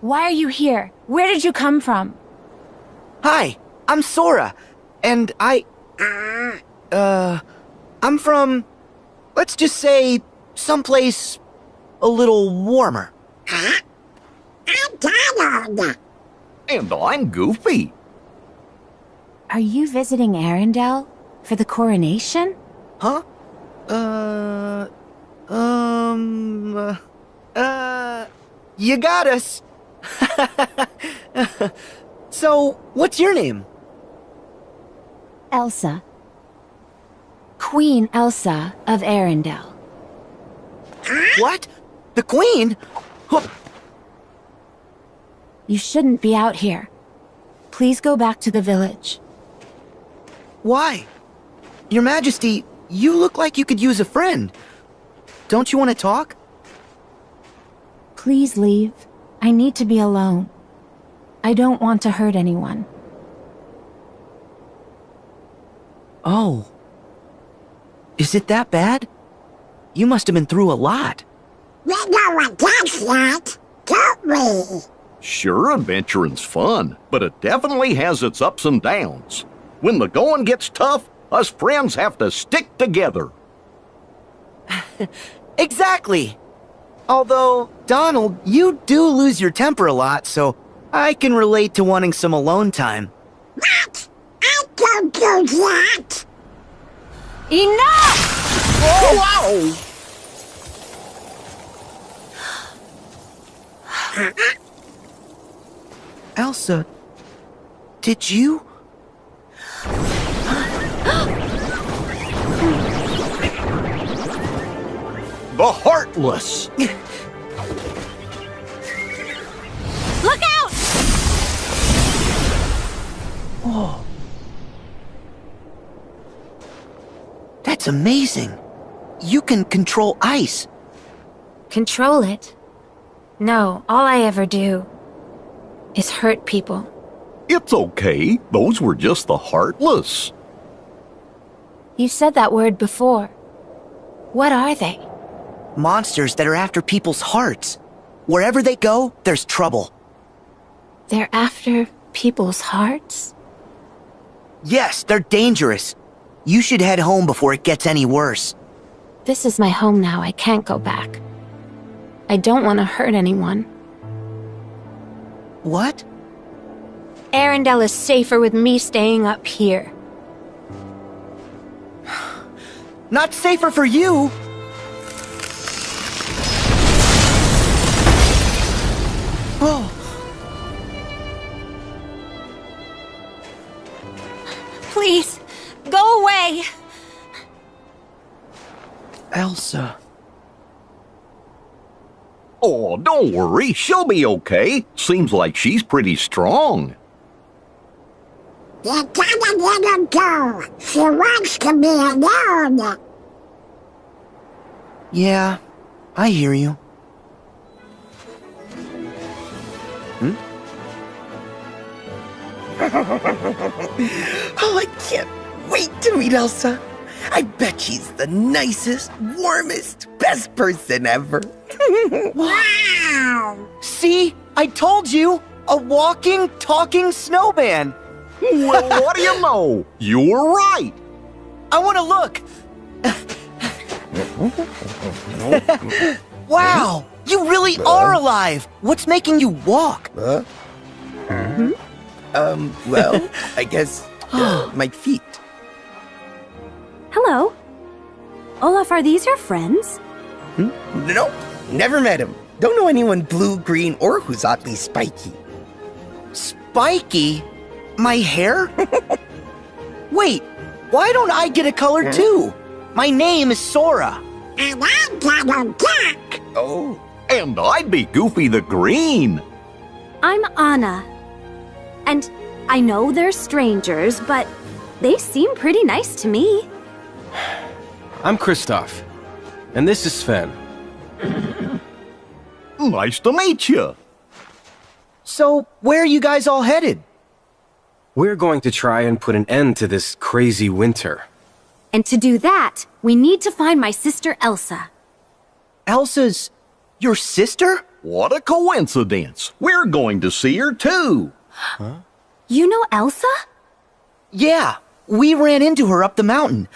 Why are you here? Where did you come from? Hi, I'm Sora, and I. Uh. I'm from. Let's just say. someplace. a little warmer. Huh? I'm Donald. And I'm Goofy. Are you visiting Arendelle? For the coronation? Huh? Uh. Um. Uh. uh you got us. so, what's your name? Elsa. Queen Elsa of Arendelle. What? The Queen? You shouldn't be out here. Please go back to the village. Why? Your Majesty, you look like you could use a friend. Don't you want to talk? Please leave. I need to be alone. I don't want to hurt anyone. Oh. Is it that bad? You must have been through a lot. We know what that's like, don't we? Sure, adventuring's fun, but it definitely has its ups and downs. When the going gets tough, us friends have to stick together. exactly. Although, Donald, you do lose your temper a lot, so I can relate to wanting some alone time. What? I don't do that! Enough! Whoa! Elsa, did you? The Heartless! Look out! Oh. That's amazing. You can control ice. Control it? No, all I ever do is hurt people. It's okay. Those were just the Heartless. You said that word before. What are they? Monsters that are after people's hearts. Wherever they go, there's trouble. They're after people's hearts? Yes, they're dangerous. You should head home before it gets any worse. This is my home now. I can't go back. I don't want to hurt anyone. What? Arendelle is safer with me staying up here. Not safer for you! Elsa. Oh, don't worry. She'll be okay. Seems like she's pretty strong. You gotta let her go. She wants to be alone. Yeah, I hear you. Hmm? oh, I can't wait to meet Elsa. I bet she's the nicest, warmest, best person ever. wow! See? I told you! A walking, talking snowman! well, what do you know? You were right! I want to look! wow! You really are alive! What's making you walk? Huh? Hmm? Um, well, I guess uh, my feet. Hello. Olaf, are these your friends? Hmm? Nope, never met him. Don't know anyone blue, green, or who's oddly spiky. Spiky? My hair? Wait, why don't I get a color too? My name is Sora. And I'm Donald Duck. Oh. And I'd be Goofy the Green. I'm Anna. And I know they're strangers, but they seem pretty nice to me. I'm Kristoff. And this is Sven. nice to meet you. So, where are you guys all headed? We're going to try and put an end to this crazy winter. And to do that, we need to find my sister Elsa. Elsa's... your sister? What a coincidence. We're going to see her too. You know Elsa? Yeah, we ran into her up the mountain.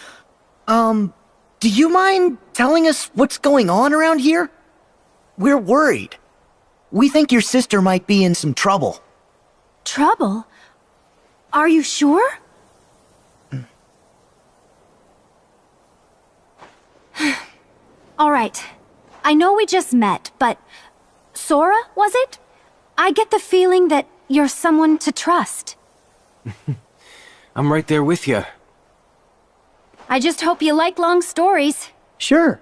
Um, do you mind telling us what's going on around here? We're worried. We think your sister might be in some trouble. Trouble? Are you sure? All right. I know we just met, but Sora, was it? I get the feeling that you're someone to trust. I'm right there with you. I just hope you like long stories. Sure.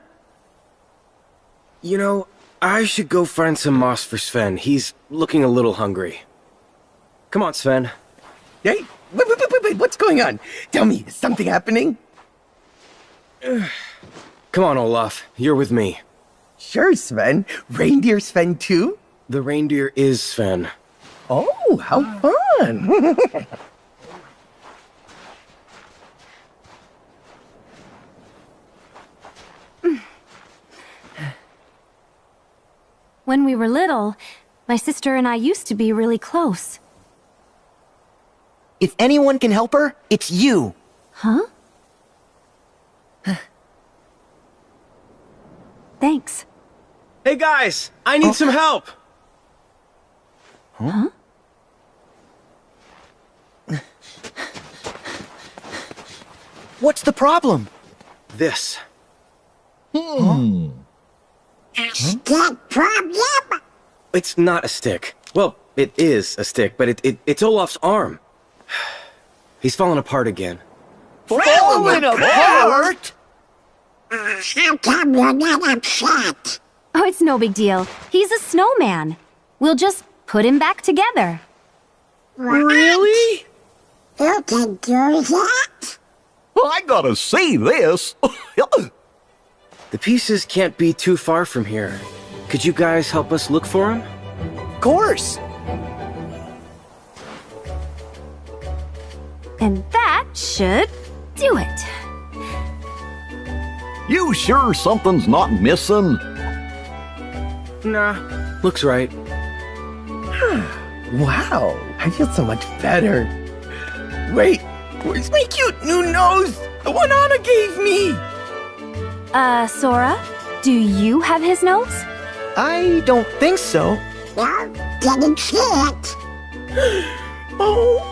You know, I should go find some moss for Sven. He's looking a little hungry. Come on, Sven. Hey, wait, wait, wait, wait, wait, what's going on? Tell me, is something happening? Come on, Olaf. You're with me. Sure, Sven. Reindeer Sven too? The reindeer is Sven. Oh, how fun! When we were little, my sister and I used to be really close. If anyone can help her, it's you. Huh? Thanks. Hey guys, I need some help. Huh? What's the problem? This. Hmm. Hmm. A stick problem? It's not a stick. Well, it is a stick, but it, it it's Olaf's arm. He's falling apart again. Falling apart? Uh, how come you're not upset? Oh, it's no big deal. He's a snowman. We'll just put him back together. Really? You can do that? I gotta see this. The pieces can't be too far from here. Could you guys help us look for them? Of course. And that should do it. you sure something's not missing? Nah, looks right. wow, I feel so much better. Wait, where's my cute new nose? The one Anna gave me! Uh, Sora, do you have his nose? I don't think so. No, didn't see it. Oh,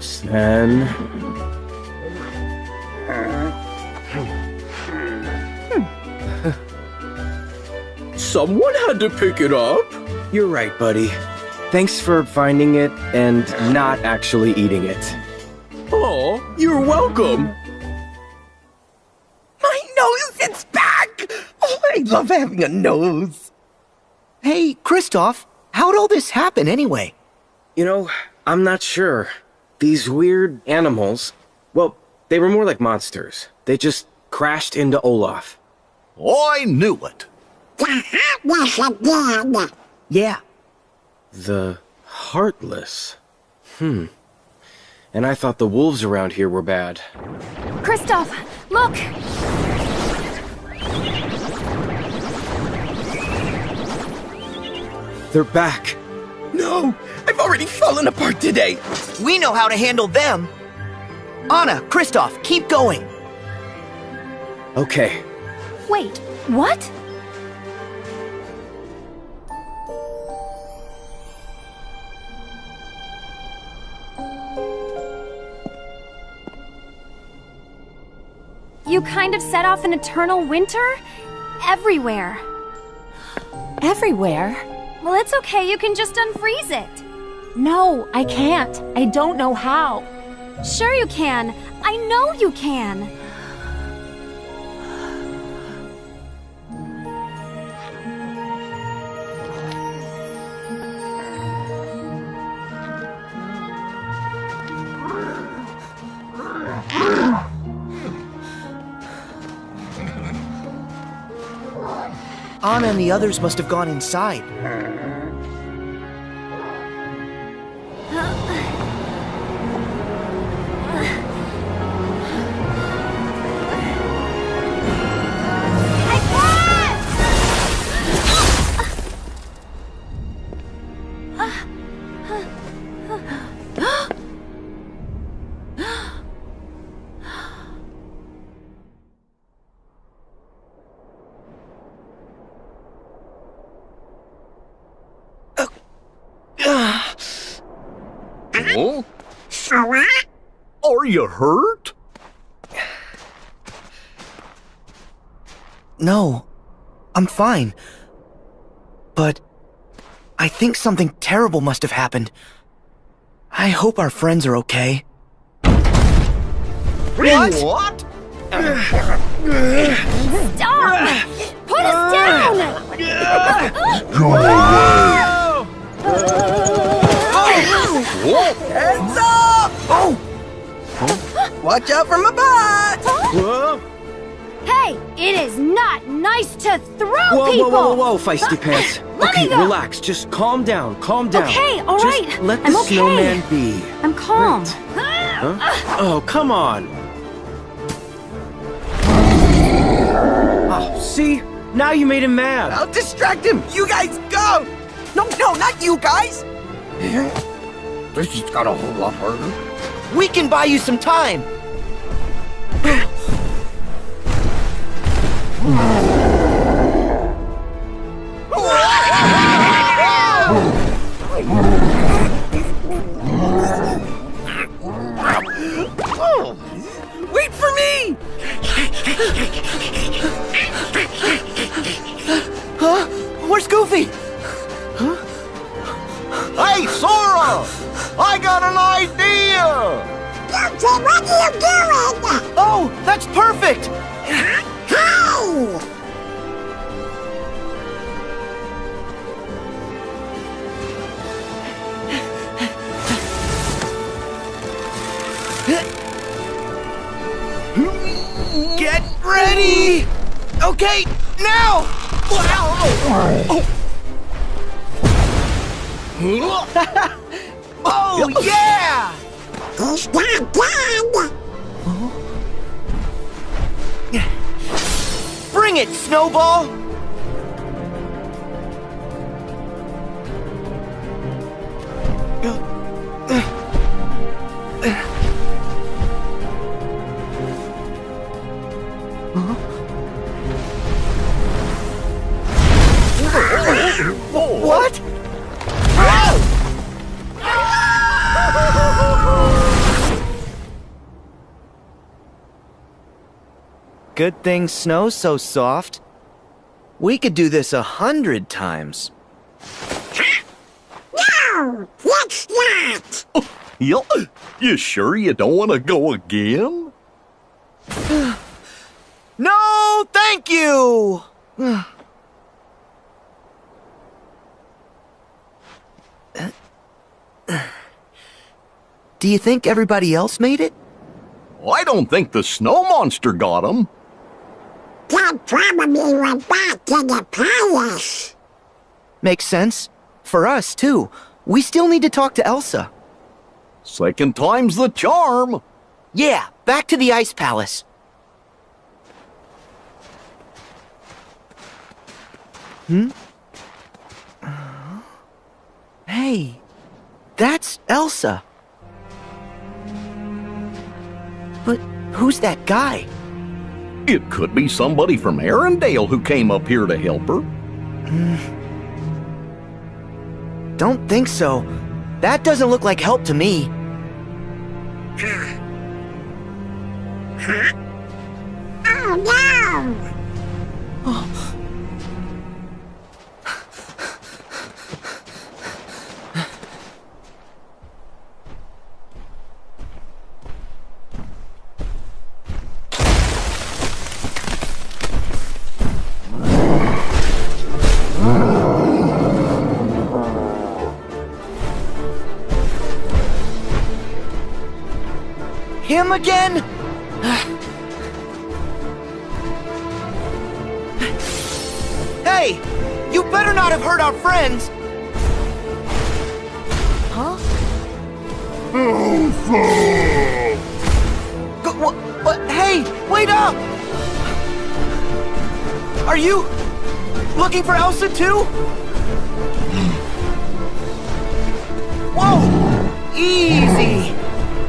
Sven. Someone had to pick it up. You're right, buddy. Thanks for finding it and not actually eating it. Oh, you're welcome. my nose, it's back! Oh, I love having a nose. Hey, Kristoff, how'd all this happen anyway? You know, I'm not sure. These weird animals, well, they were more like monsters. They just crashed into Olaf. I knew it. The heartless again. Yeah, The Heartless. Hmm. And I thought the wolves around here were bad. Kristoff, look! They're back. No, I've already fallen apart today. we know how to handle them. Anna, Kristoff, keep going. Okay. Wait, what? You kind of set off an eternal winter? Everywhere. Everywhere? Well, it's okay, you can just unfreeze it. No, I can't. I don't know how. Sure you can. I know you can. Anna and the others must have gone inside. Huh? Sora? Are you hurt? No, I'm fine. But I think something terrible must have happened. I hope our friends are okay. What? What? Stop! Put us down! Heads up! Oh! Watch out for my butt! Whoa! Hey, it is not nice to throw Whoa, people! whoa, whoa, whoa, whoa, feisty pants. Let me okay, go. relax. Just calm down. Calm down. Okay, all Just right. let the I'm okay. snowman be. I'm calm. Huh? Oh, come on. Oh, see? Now you made him mad. I'll distract him! You guys go! No, no, not you guys! Eh? This just got a whole lot harder. We can buy you some time. Wait for me! Where's Goofy? Hey, Sora! I got an idea! Guilty, what are you doing? Oh, that's perfect! Hey! Get ready! Okay, now! Oh, Oh, yeah! Not dead! Bring it, Snowball! What? Good thing snow's so soft. We could do this a hundred times. No! Let's not! Yup. You sure you don't want to go again? No, thank you! Do you think everybody else made it? I don't think the snow monster got him. Dad probably went back to the palace. Makes sense. For us, too. We still need to talk to Elsa. Second time's the charm. Yeah, back to the Ice Palace. Hmm? Uh, Hey, that's Elsa. But who's that guy? It could be somebody from Arendelle who came up here to help her. Don't think so. That doesn't look like help to me. Oh no! Oh. Him again? hey! You better not have hurt our friends! Huh? Go, what, what? Hey, wait up! Are you looking for Elsa too? Whoa! Easy!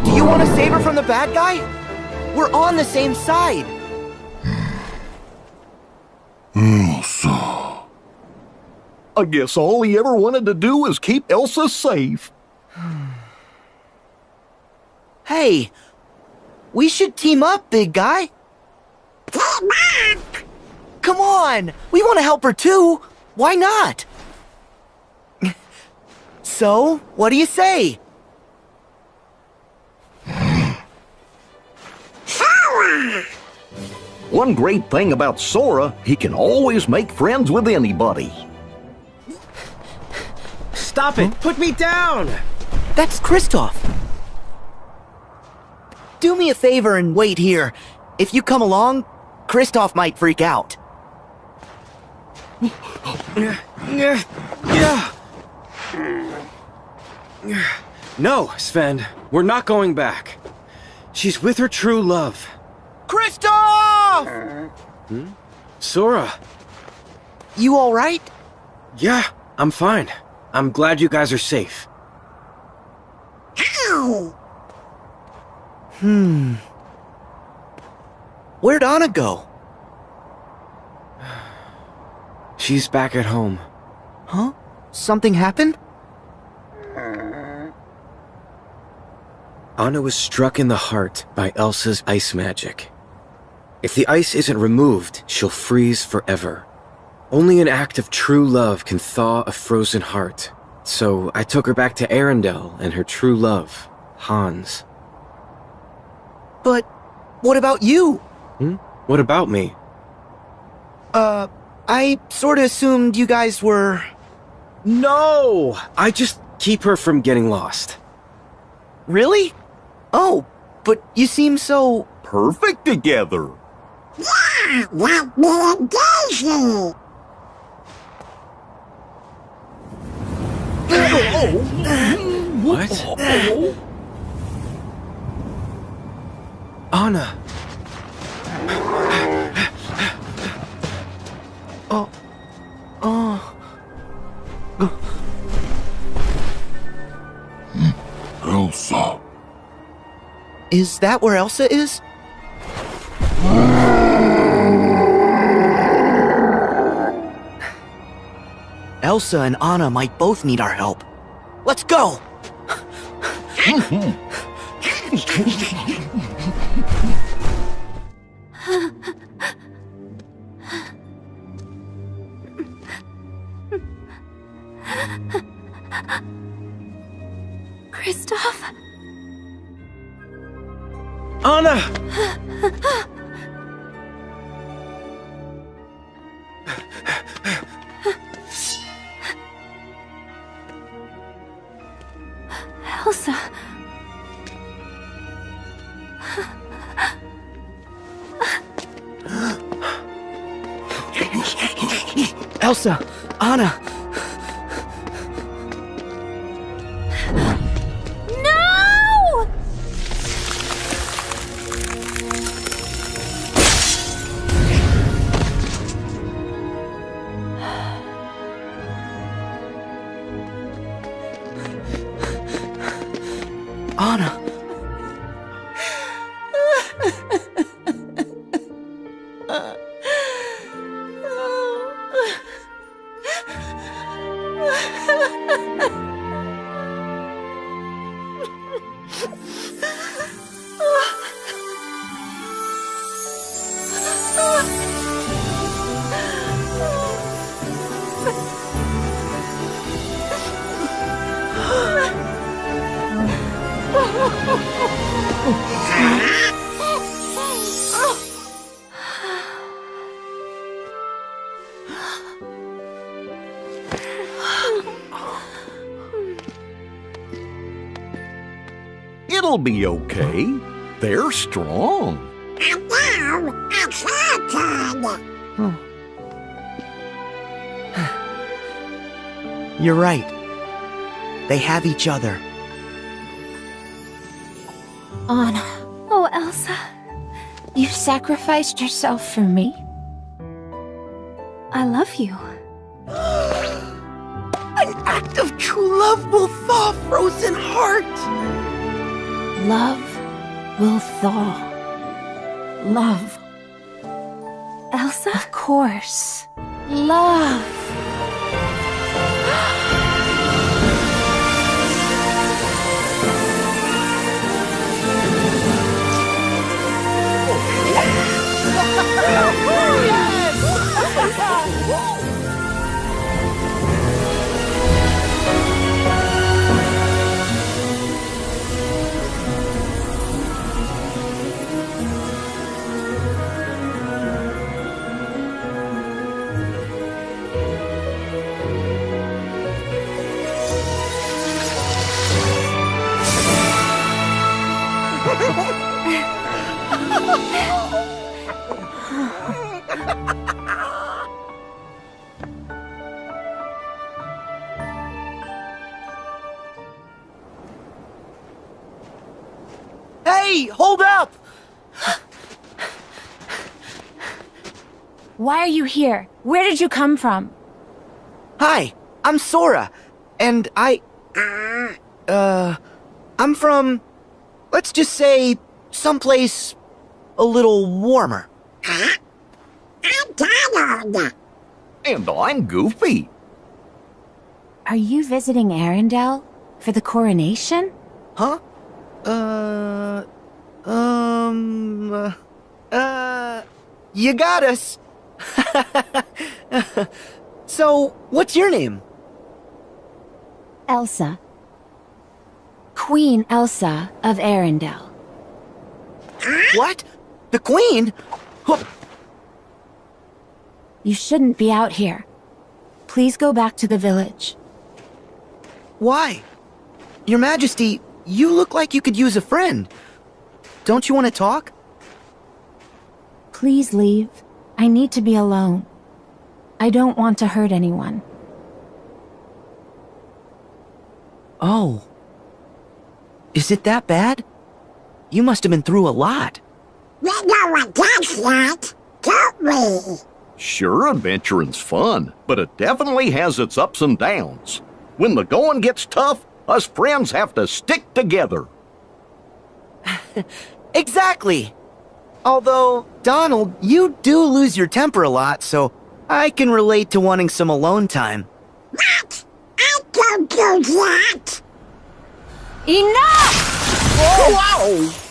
Do you want to save her from the bad guy? We're on the same side. Elsa. I guess all he ever wanted to do was keep Elsa safe. hey, We should team up, big guy. Team up! Come on, we want to help her too. Why not? So, what do you say? Sora! One great thing about Sora, he can always make friends with anybody. Stop it! Put me down! That's Kristoff. Do me a favor and wait here. If you come along, Kristoff might freak out. No, Sven, we're not going back. She's with her true love. Kristoff! Hmm? Sora. You alright? Yeah, I'm fine. I'm glad you guys are safe. Ow! Where'd Anna go? She's back at home. Huh? Something happened? Anna was struck in the heart by Elsa's ice magic. If the ice isn't removed, she'll freeze forever. Only an act of true love can thaw a frozen heart. So I took her back to Arendelle and her true love, Hans. But what about you? Hmm? What about me? Uh, I sorta assumed you guys were. No! I just keep her from getting lost. Really? Oh, but you seem so. Perfect together. Yeah, like me and Daisy! What? Anna! Oh. Oh. Elsa. Is that where Elsa is? Elsa and Anna might both need our help. Let's go! Kristoff? Anna! Elsa. Elsa! Anna! Be okay. They're strong. And now, it's our turn! You're right. They have each other. Anna, Oh, Elsa. you sacrificed yourself for me? hey, hold up! Why are you here? Where did you come from? Hi, I'm Sora, and I... Uh, I'm from, let's just say, someplace a little warmer. I'm Donald. And I'm Goofy. Are you visiting Arendelle? For the coronation? Huh? Uh. Um. Uh. uh you got us. so, what's your name? Elsa. Queen Elsa of Arendelle. What? The Queen? You shouldn't be out here. Please go back to the village. Why? Your Majesty, you look like you could use a friend. Don't you want to talk? Please leave. I need to be alone. I don't want to hurt anyone. Oh. Is it that bad? You must have been through a lot. We know what that's like, don't we? Sure, adventuring's fun, but it definitely has its ups and downs. When the going gets tough, us friends have to stick together. Exactly. Although, Donald, you do lose your temper a lot, so I can relate to wanting some alone time. What? I don't do that. Enough! Wow!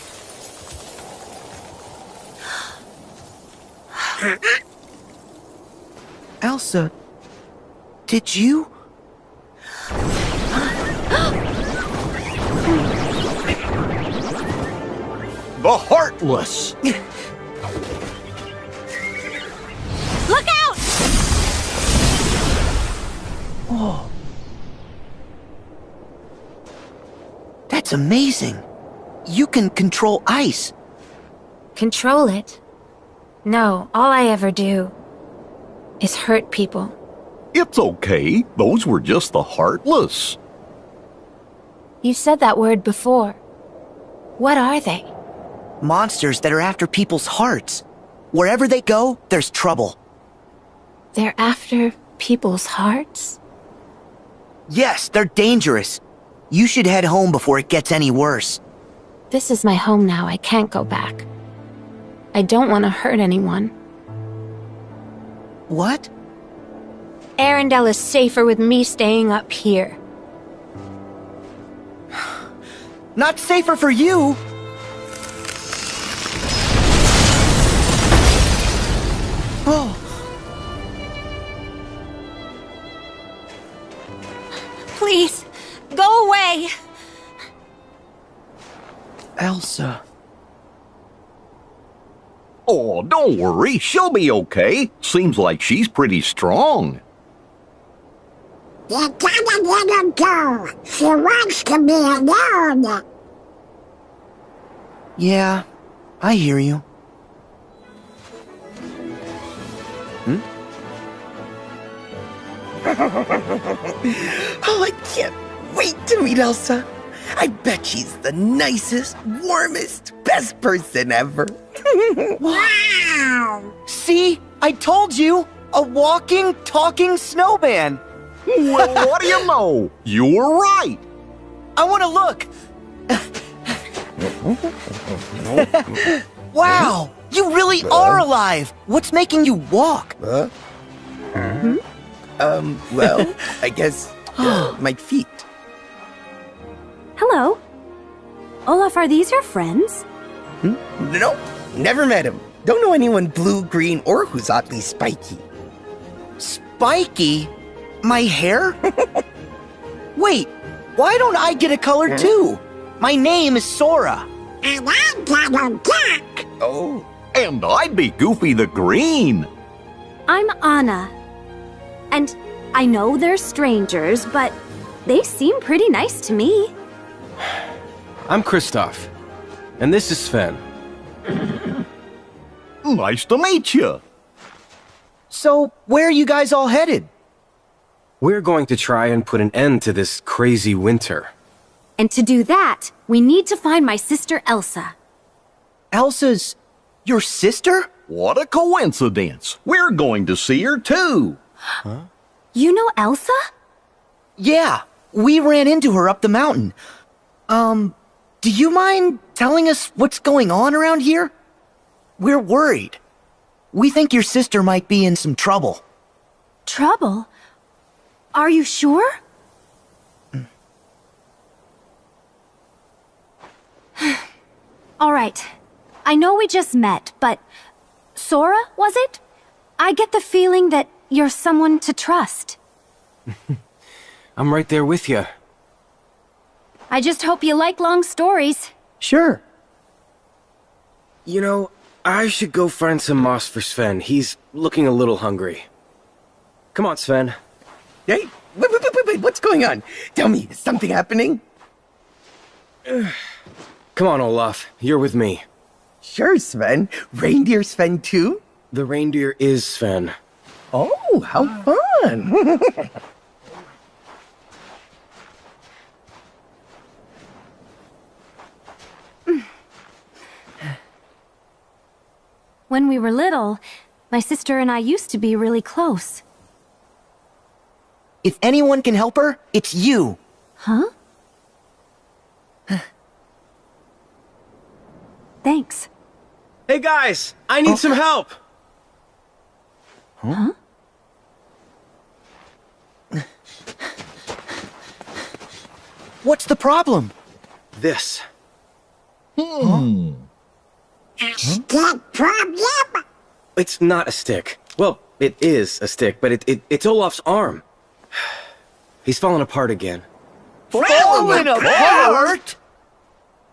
Elsa, did you? The Heartless! Look out! Oh. That's amazing. You can control ice. Control it? No, all I ever do is hurt people. It's okay, those were just the Heartless. You said that word before. What are they? Monsters that are after people's hearts. Wherever they go, there's trouble. They're after people's hearts? Yes, they're dangerous. You should head home before it gets any worse. This is my home now. I can't go back. I don't want to hurt anyone. What? Arendelle is safer with me staying up here. Not safer for you! Oh, Please, go away! Elsa. Oh, don't worry, she'll be okay. Seems like she's pretty strong. You gotta let her go. She wants to be alone. Yeah, I hear you. Hmm? Oh, I can't wait to meet Elsa. I bet she's the nicest, warmest, best person ever. Wow. See? I told you! A walking, talking snowman! Well, what do you know? You were right. I want to look! wow! You really are alive! What's making you walk? Huh? Um, well, I guess uh, my feet. Hello. Olaf, are these your friends? Hmm? Nope, never met him. Don't know anyone blue, green, or who's oddly spiky. Spiky? My hair? Wait, why don't I get a color hmm? too? My name is Sora. And I'm Donald Duck. Oh, And I'd be Goofy the Green. I'm Anna. And I know they're strangers, but they seem pretty nice to me. I'm Kristoff. And this is Sven. Nice to meet you. So, where are you guys all headed? We're going to try and put an end to this crazy winter. And to do that, we need to find my sister Elsa. Elsa's your sister? What a coincidence. We're going to see her too. Huh? You know Elsa? Yeah, we ran into her up the mountain. Um, do you mind telling us what's going on around here? We're worried. We think your sister might be in some trouble. Trouble? Are you sure? All right. I know we just met, but Sora, was it? I get the feeling that you're someone to trust. I'm right there with you. I just hope you like long stories. Sure. You know, I should go find some moss for Sven. He's looking a little hungry. Come on, Sven. Hey, wait, wait, wait, wait, wait, what's going on? Tell me, is something happening? Come on, Olaf. You're with me. Sure, Sven. Reindeer Sven too? The reindeer is Sven. Oh, how fun! When we were little, my sister and I used to be really close. If anyone can help her, it's you. Huh? Thanks. Hey guys, I need oh. some help. Huh? What's the problem? This. Hmm. Hmm. That problem? It's not a stick. Well, it is a stick, but it, it it's Olaf's arm. He's fallen apart again. Falling apart?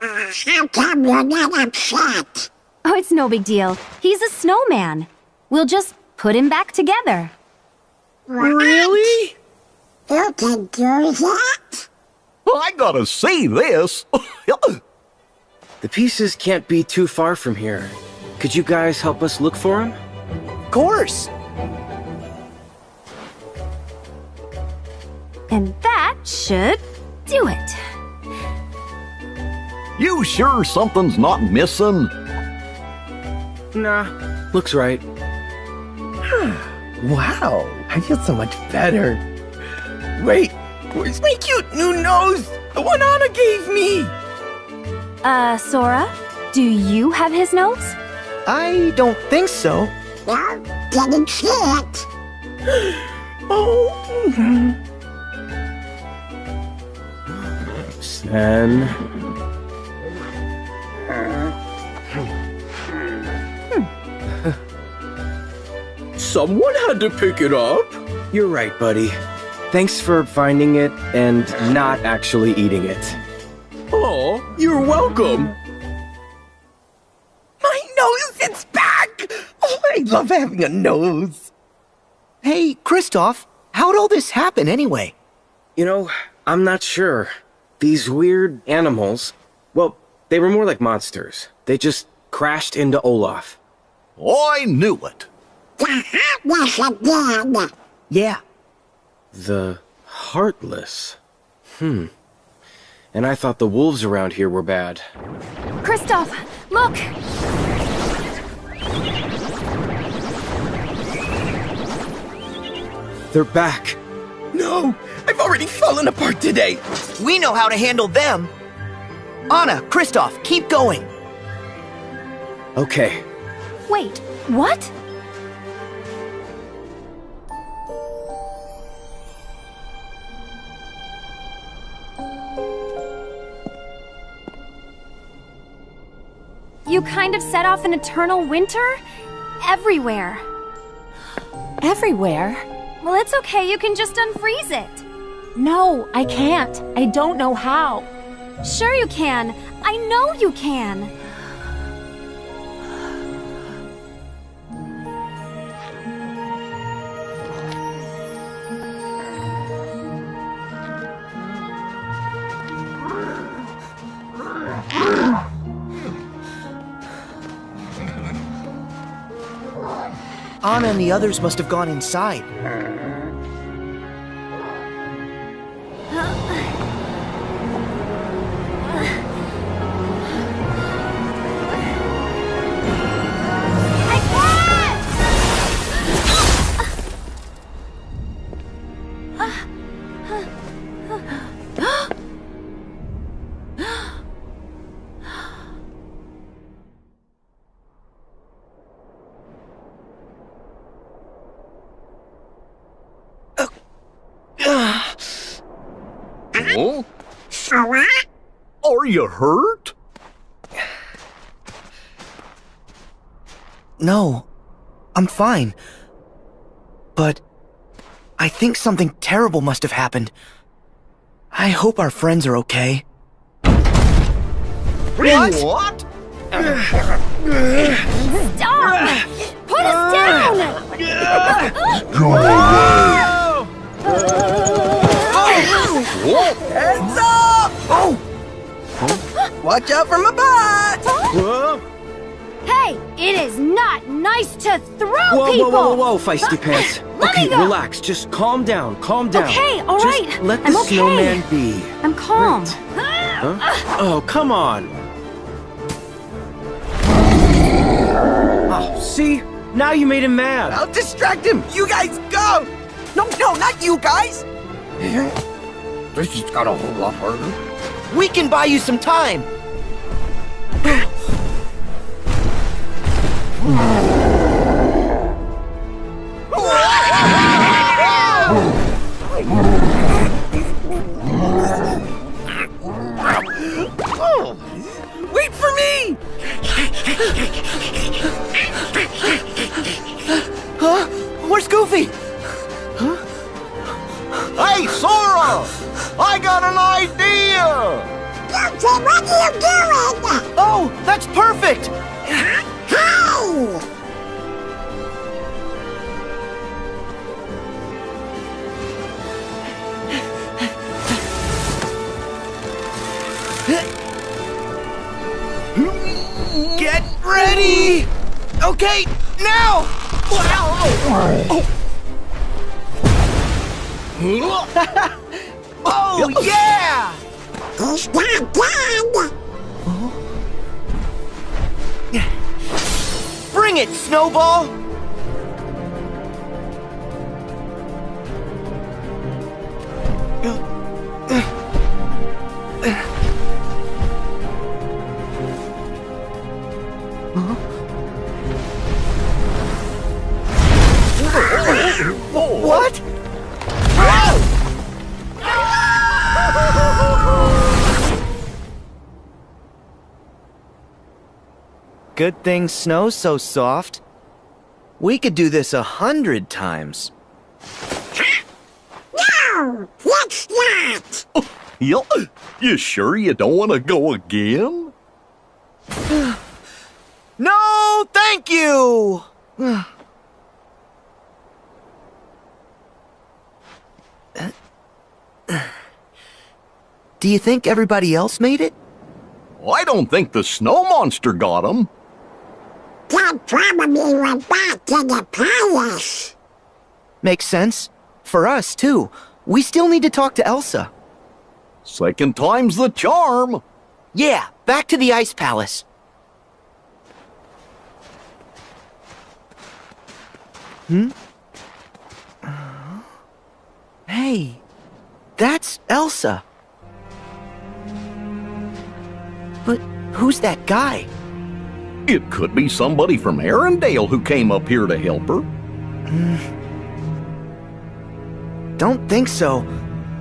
Uh, how come you're not upset? Oh, it's no big deal. He's a snowman. We'll just put him back together. Really? You can do that? I gotta see this. The pieces can't be too far from here. Could you guys help us look for them? Of course. And that should do it. you sure something's not missing? Nah, looks right. wow, I feel so much better. Wait, where's my cute new nose? The one Anna gave me! Uh, Sora? Do you have his notes? I don't think so. No, didn't see it. Oh, Sven. Someone had to pick it up. You're right, buddy. Thanks for finding it and not actually eating it. Oh, you're welcome. my nose, it's back! Oh, I love having a nose. Hey, Kristoff, how'd all this happen anyway? You know, I'm not sure. These weird animals, well, they were more like monsters. They just crashed into Olaf. I knew it. The heartless again. Yeah, The Heartless. Hmm. And I thought the wolves around here were bad. Kristoff, look! They're back. No, I've already fallen apart today. we know how to handle them. Anna, Kristoff, keep going. Okay. Wait, what? You kind of set off an eternal winter? Everywhere. Everywhere? Well, it's okay, you can just unfreeze it. No, I can't. I don't know how. Sure you can. I know you can. Anna and the others must have gone inside. Huh? Sora? Are you hurt? No, I'm fine. But I think something terrible must have happened. I hope our friends are okay. What? What? Stop! Put us down! Go away! Watch out for my butt! Whoa, Hey, it is not nice to throw whoa, people! whoa, whoa, whoa, whoa, feisty uh, pants. Let me okay, go. relax. Just calm down. Calm down. Okay, all Just right. Let the I'm okay. snowman be. I'm calm. Huh? Oh, come on. Oh, see? Now you made him mad. I'll distract him! You guys go! No, no, not you guys! This just got a whole lot harder. We can buy you some time. What are you doing? Oh, that's perfect! Hey! Get ready! Okay, now! Oh, oh yeah! He's not dead! Bring it, Snowball! What? Good thing snow's so soft. We could do this a hundred times. No! Let's not! You, you sure you don't want to go again? No, thank you! Do you think everybody else made it? I don't think the snow monster got him. Dad probably went back to the palace. Makes sense. For us, too. We still need to talk to Elsa. Second time's the charm. Yeah, back to the Ice Palace. Hmm? Hey, that's Elsa. But who's that guy? It could be somebody from Arendelle who came up here to help her. Don't think so.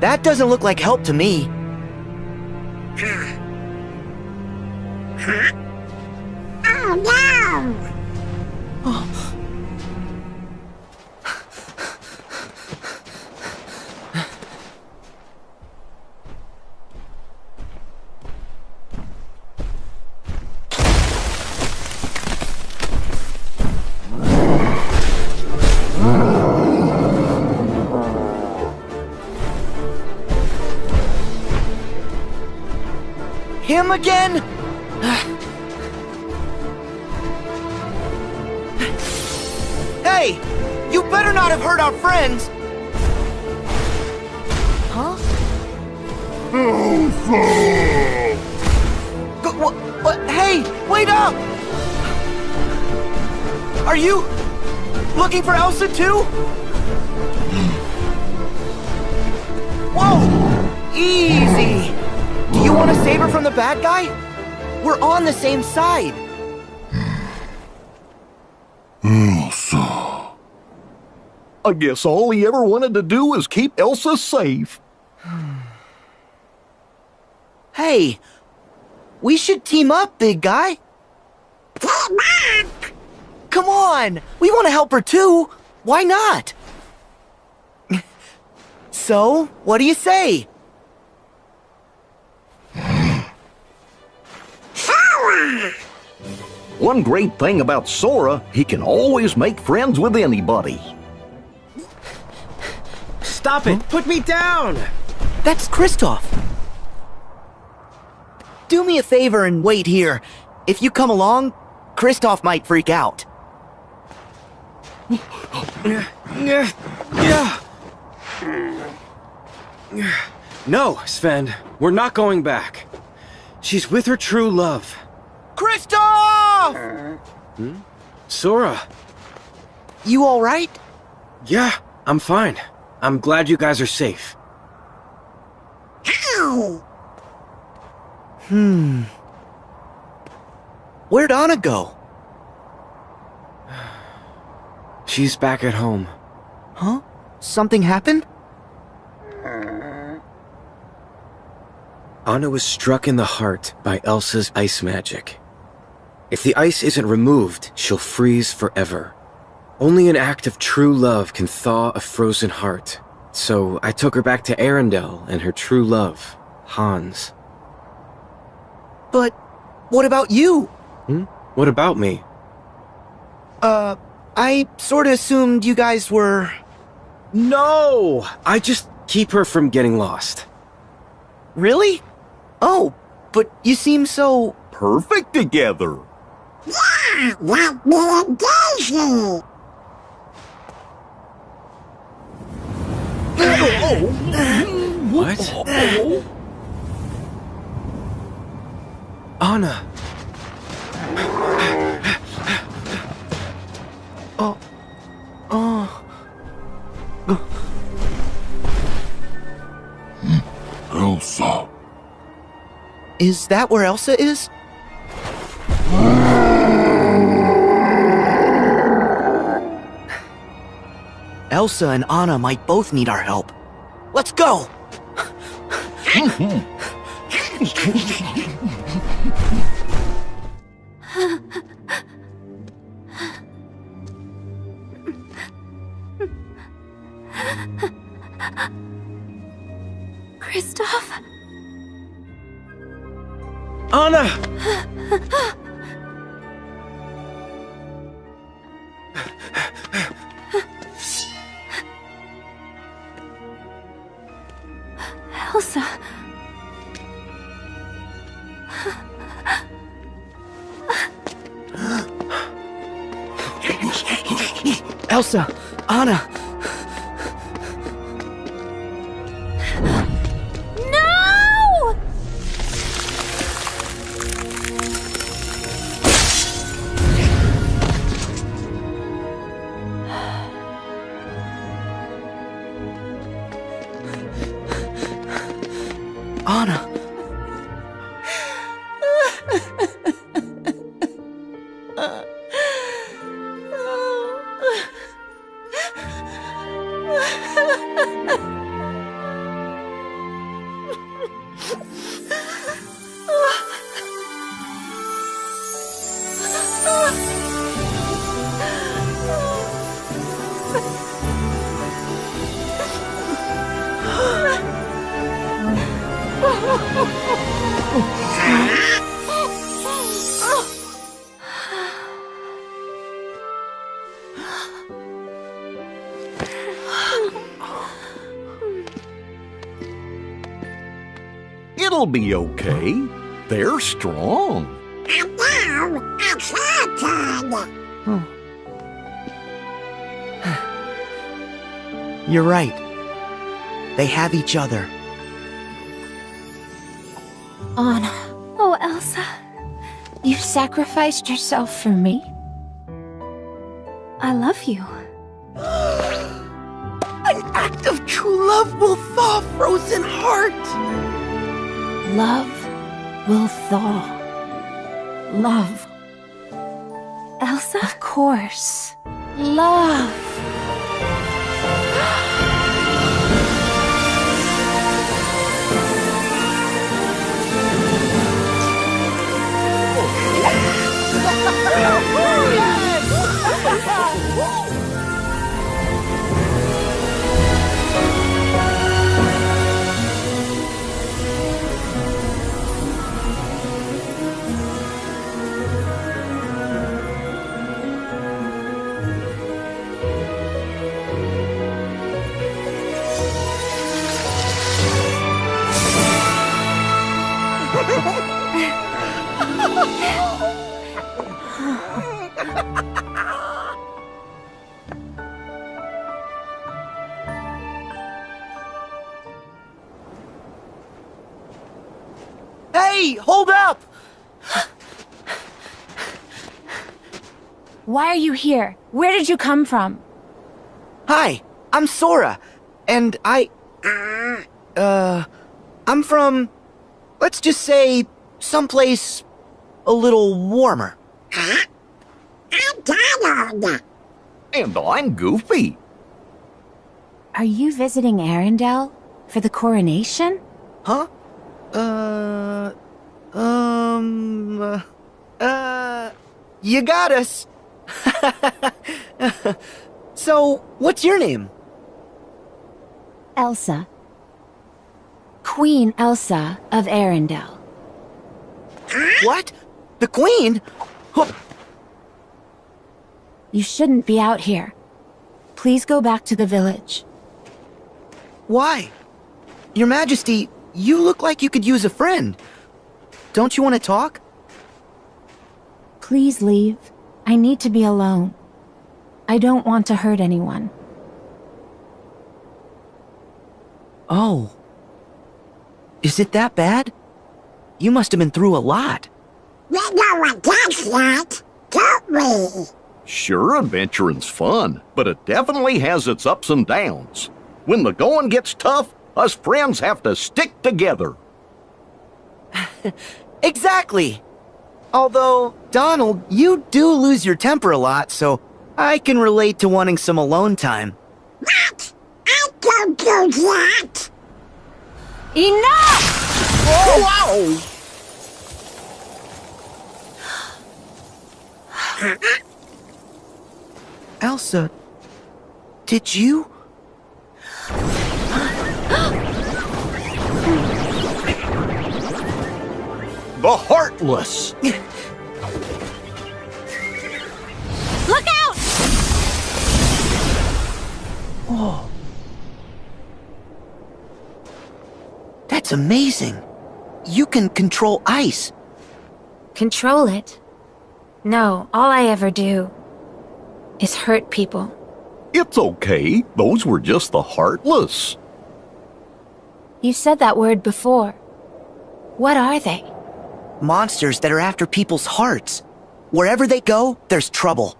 That doesn't look like help to me. Oh no! Oh. Again? hey! You better not have hurt our friends! Huh? Go, what, what? Hey! Wait up! Are you looking for Elsa too? Whoa! Easy! Do you want to save her from the bad guy? We're on the same side. Elsa. I guess all he ever wanted to do was keep Elsa safe. Hey, we should team up, big guy. Team up! Come on, we want to help her too. Why not? so, what do you say? One great thing about Sora, he can always make friends with anybody. Stop it! Put me down! That's Kristoff. Do me a favor and wait here. If you come along, Kristoff might freak out. No, Sven, we're not going back. She's with her true love. Kristoff! Hmm? Sora. You alright? Yeah, I'm fine. I'm glad you guys are safe. Ow! Hmm. Where'd Anna go? She's back at home. Huh? Something happened? Anna was struck in the heart by Elsa's ice magic. If the ice isn't removed, she'll freeze forever. Only an act of true love can thaw a frozen heart. So I took her back to Arendelle and her true love, Hans. But what about you? Hmm? What about me? Uh, I sorta assumed you guys were. No! I just keep her from getting lost. Really? Oh, but you seem so. Perfect together. Yeah, like me and Daisy! What? Anna! Oh. Oh. Elsa. Is that where Elsa is? Elsa and Anna might both need our help. Let's go! Kristoff? Anna! Elsa! Anna! No! It'll be okay. They're strong. And now, it's your turn! You're right. They have each other. Anna, Oh, Elsa. you sacrificed yourself for me? You here? Where did you come from? Hi, I'm Sora, and I. Uh. I'm from. Let's just say. someplace. a little warmer. I'm Donald. And I'm Goofy. Are you visiting Arendelle? For the coronation? Huh? Uh. Um. Uh. uh you got us. so, what's your name? Elsa. Queen Elsa of Arendelle. What? The Queen? You shouldn't be out here. Please go back to the village. Why? Your Majesty, you look like you could use a friend. Don't you want to talk? Please leave. I need to be alone. I don't want to hurt anyone. Oh. Is it that bad? You must have been through a lot. We know what that's like, don't we? Sure, adventuring's fun, but it definitely has its ups and downs. When the going gets tough, us friends have to stick together. exactly. Although, Donald, you do lose your temper a lot, so I can relate to wanting some alone time. What? I don't do that. Enough! Whoa! Elsa, did you? The Heartless! Look out! Oh. That's amazing. You can control ice. Control it? No, all I ever do is hurt people. It's okay. Those were just the Heartless. You said that word before. What are they? Monsters that are after people's hearts. Wherever they go, there's trouble.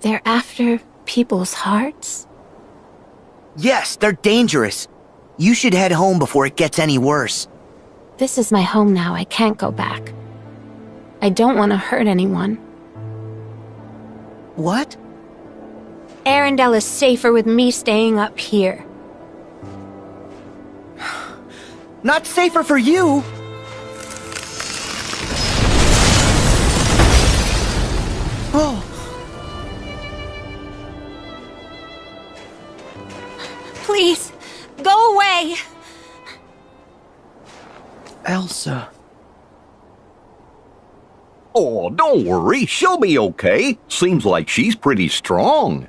They're after people's hearts? Yes, they're dangerous. You should head home before it gets any worse. This is my home now. I can't go back. I don't want to hurt anyone. What? Arendelle is safer with me staying up here. Not safer for you! Oh, Please, go away! Elsa. Oh, don't worry. She'll be okay. Seems like she's pretty strong.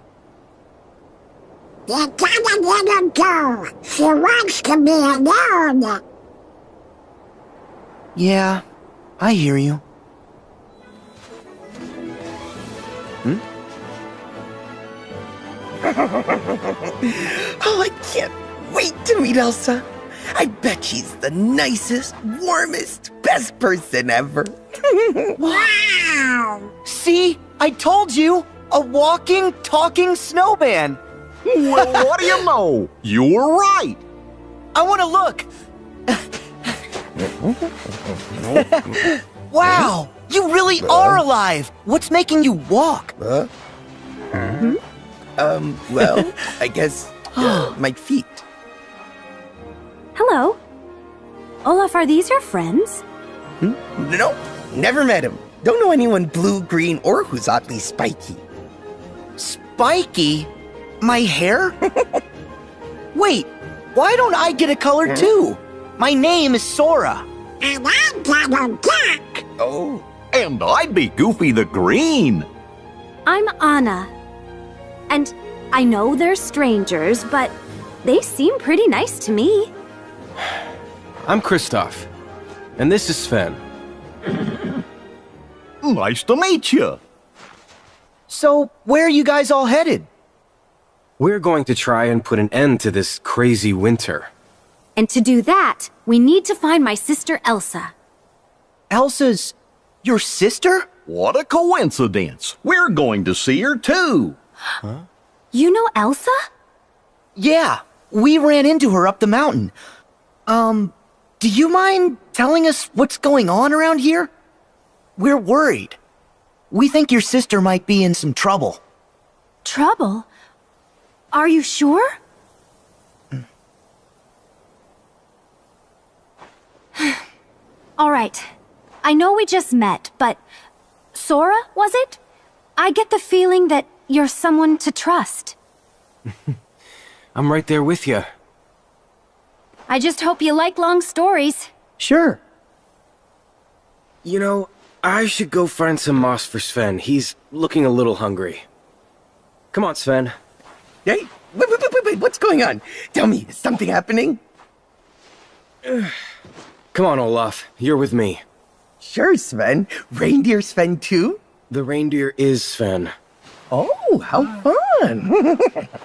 You gotta let her go. She wants to be alone. Yeah, I hear you. Hmm? Oh, I can't wait to meet Elsa. I bet she's the nicest, warmest, best person ever. Wow. See? I told you! A walking, talking snowman! Well, what do you know? You were right. I want to look! wow! You really are alive! What's making you walk? Huh? Hmm. Um, well, I guess uh, my feet. Hello. Olaf, are these your friends? Nope, never met him. Don't know anyone blue, green, or who's oddly spiky. Spiky? My hair? Wait, why don't I get a color too? My name is Sora. And I'm Donald Duck. Oh, And I'd be Goofy the Green. I'm Anna. And I know they're strangers, but they seem pretty nice to me. I'm Kristoff. And this is Sven. Nice to meet you. So, where are you guys all headed? We're going to try and put an end to this crazy winter. And to do that, we need to find my sister Elsa. Elsa's your sister? What a coincidence. We're going to see her too. Huh? You know Elsa? Yeah, we ran into her up the mountain. Um, do you mind telling us what's going on around here? We're worried. We think your sister might be in some trouble. Trouble? Are you sure? All right. I know we just met, but Sora, was it? I get the feeling that you're someone to trust. I'm right there with you. I just hope you like long stories. Sure. You know, I should go find some moss for Sven. He's looking a little hungry. Come on, Sven. Hey, wait, wait, wait, wait, wait, what's going on? Tell me, is something happening? Come on, Olaf. You're with me. Sure, Sven. Reindeer Sven too? The reindeer is Sven. Oh, how fun!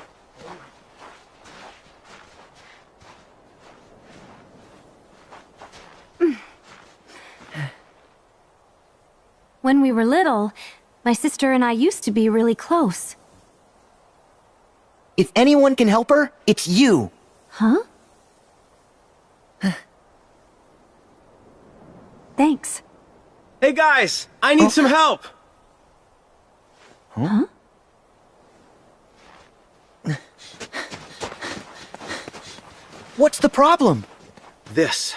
When we were little, my sister and I used to be really close. If anyone can help her, it's you. Huh? Thanks. Hey guys, I need some help. Huh? What's the problem? This.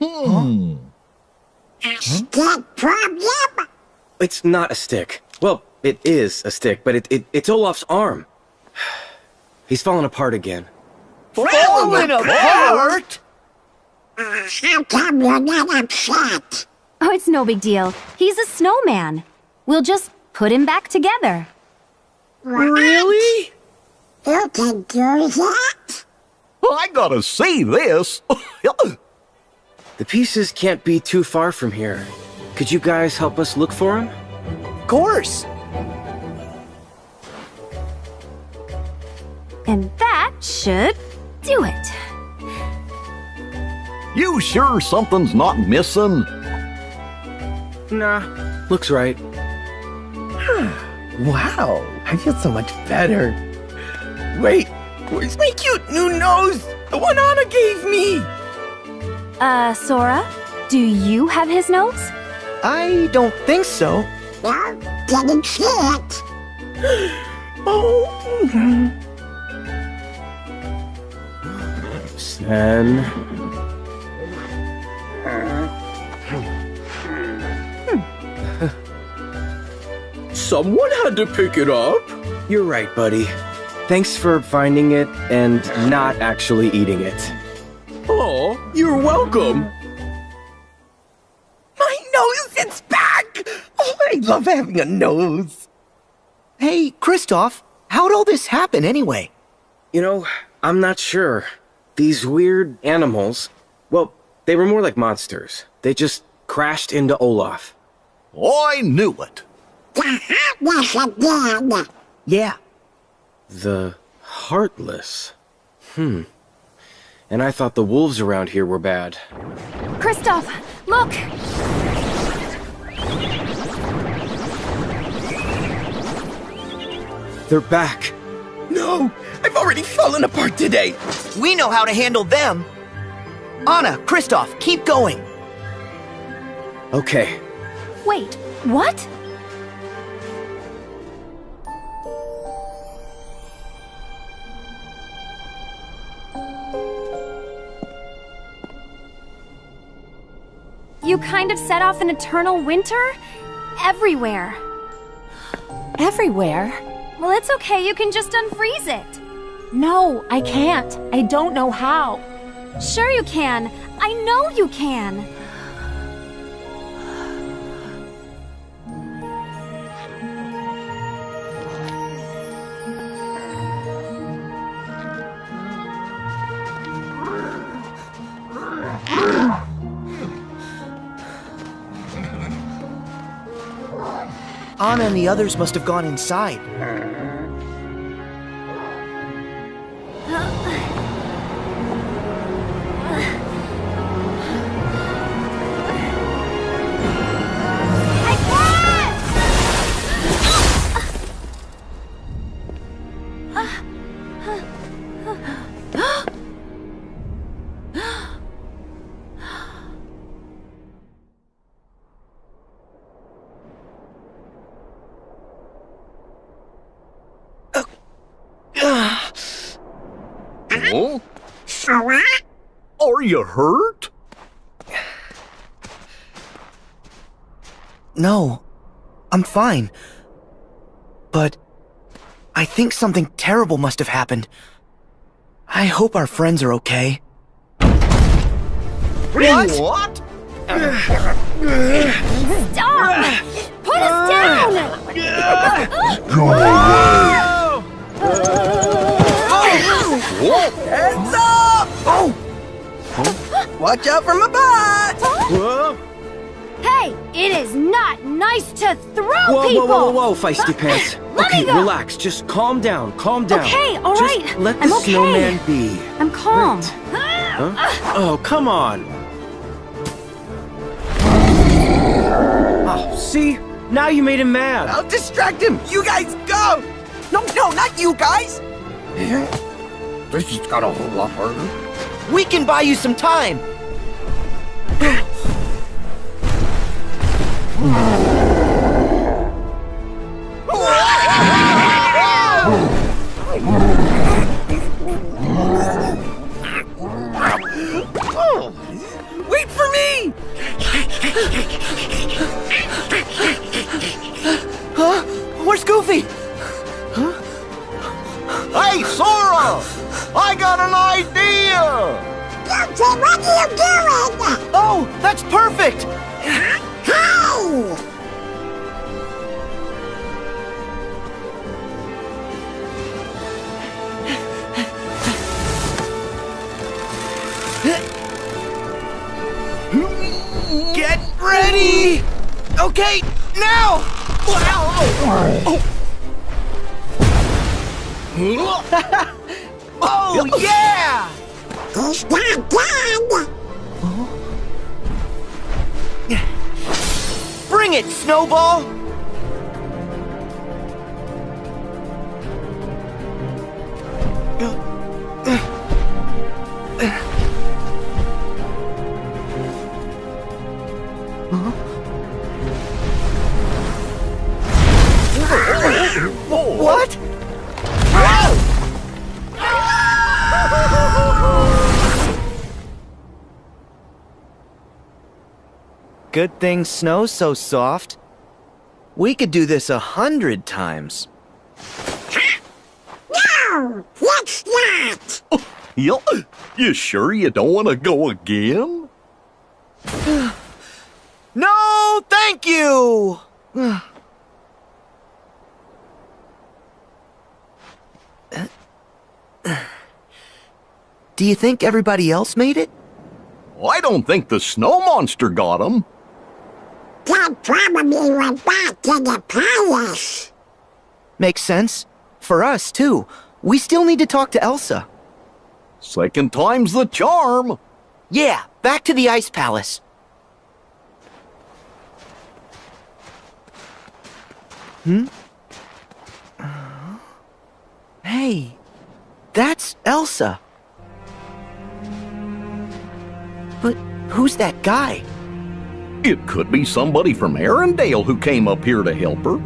Hmm. Stick problem? It's not a stick. Well, it is a stick, but it, it it's Olaf's arm. He's fallen apart again. Falling apart? Uh, how come you're not upset? Oh, it's no big deal. He's a snowman. We'll just put him back together. Really? You can do that? I gotta see this. The pieces can't be too far from here. Could you guys help us look for him? Of course. And that should do it. you sure something's not missing? Nah, looks right. wow, I feel so much better. Wait, where's my cute new nose? The one Anna gave me! Uh, Sora, do you have his nose? I don't think so. No, didn't see it. Oh, Sven. Someone had to pick it up. You're right, buddy. Thanks for finding it and not actually eating it. Oh, you're welcome. my nose, it's back! Oh, I love having a nose. Hey, Kristoff, how'd all this happen anyway? You know, I'm not sure. These weird animals, well, they were more like monsters. They just crashed into Olaf. I knew it. The heartless again. Yeah, The Heartless. Hmm. And I thought the wolves around here were bad. Kristoff, look! They're back. No, I've already fallen apart today. we know how to handle them. Anna, Kristoff, keep going. Okay. Wait, what? You kind of set off an eternal winter? Everywhere. Everywhere? Well, it's okay, you can just unfreeze it. No, I can't. I don't know how. Sure you can. I know you can. Anna and the others must have gone inside. You hurt? No, I'm fine. But I think something terrible must have happened. I hope our friends are okay. What? What? Stop! Put us down! Heads up! Oh! Watch out for my butt! Whoa, Hey, it is not nice to throw whoa, people! whoa, whoa, whoa, whoa, feisty pants. Let me okay, go. relax. Just calm down. Calm down. Okay, all Just right. let the I'm okay. snowman be. I'm calm. Huh? Oh, come on. Oh, see? Now you made him mad. I'll distract him! You guys go! No, no, not you guys! This just got a whole lot harder. We can buy you some time. Wait for me! Huh? Where's Goofy? Hey, Sora! I got an idea! Guilty, what are you doing? Oh, that's perfect! Hey! Get ready! Okay, now! Oh, oh. Oh, yeah! He's dead! Bring it, Snowball! Good thing snow's so soft. We could do this a hundred times. No! Let's not! You, you sure you don't want to go again? No, thank you! Do you think everybody else made it? I don't think the snow monster got him. Dad probably went back to the palace. Makes sense. For us, too. We still need to talk to Elsa. Second time's the charm. Yeah, back to the Ice Palace. Hmm? Hey, that's Elsa. But who's that guy? It could be somebody from Arendelle who came up here to help her.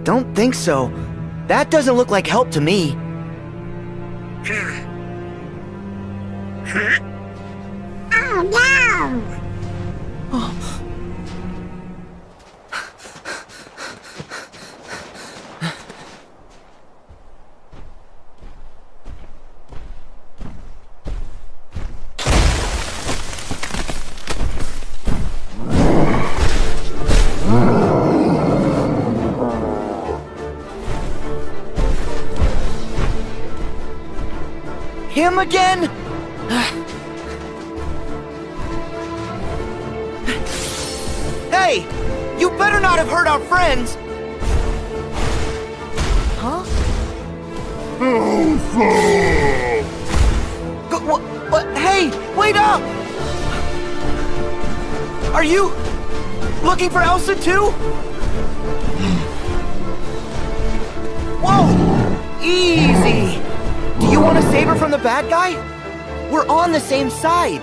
Don't think so. That doesn't look like help to me. Oh no! Oh. Again? hey! You better not have hurt our friends! Huh? Go- wha- what? Hey! Wait up! Are you looking for Elsa too? Whoa! Easy! Want to save her from the bad guy? We're on the same side.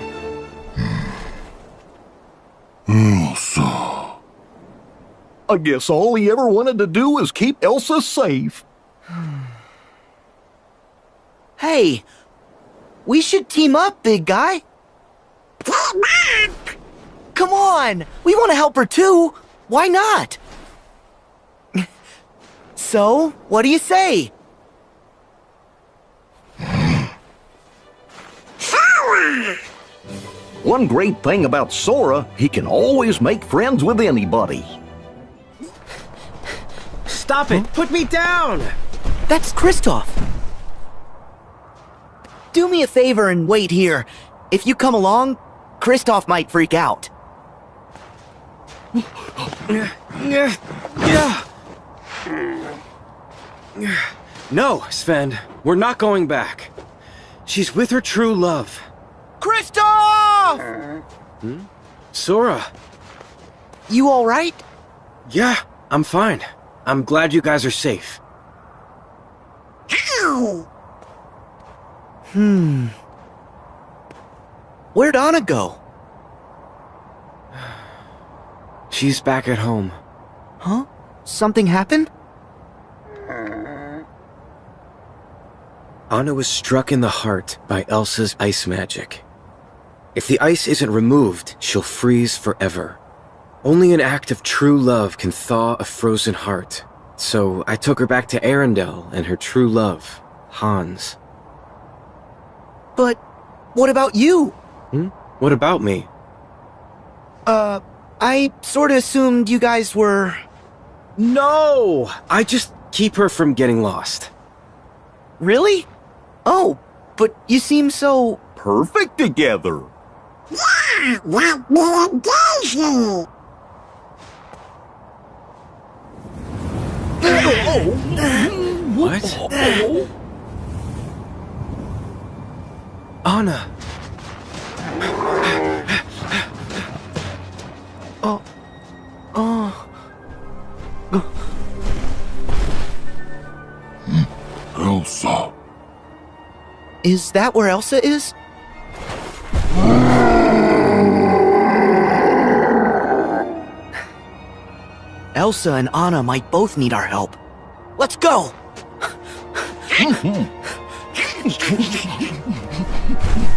Elsa. I guess all he ever wanted to do was keep Elsa safe. Hey, we should team up, big guy. Team up! Come on, we want to help her too. Why not? So, what do you say? Sora! One great thing about Sora, he can always make friends with anybody. Stop it! Put me down! That's Kristoff. Do me a favor and wait here. If you come along, Kristoff might freak out. No, Sven, we're not going back. She's with her true love. Kristoff! Hmm? Sora. You alright? Yeah, I'm fine. I'm glad you guys are safe. Ow! Hmm. Where'd Anna go? She's back at home. Huh? Something happened? Anna was struck in the heart by Elsa's ice magic. If the ice isn't removed, she'll freeze forever. Only an act of true love can thaw a frozen heart. So I took her back to Arendelle and her true love, Hans. But what about you? Hmm? What about me? Uh, I sorta assumed you guys were. No! I just keep her from getting lost. Really? Oh, but you seem so. Perfect together. Yeah, like me and Daisy! What? Anna! Oh. Oh. Elsa. Is that where Elsa is? Elsa and Anna might both need our help. Let's go!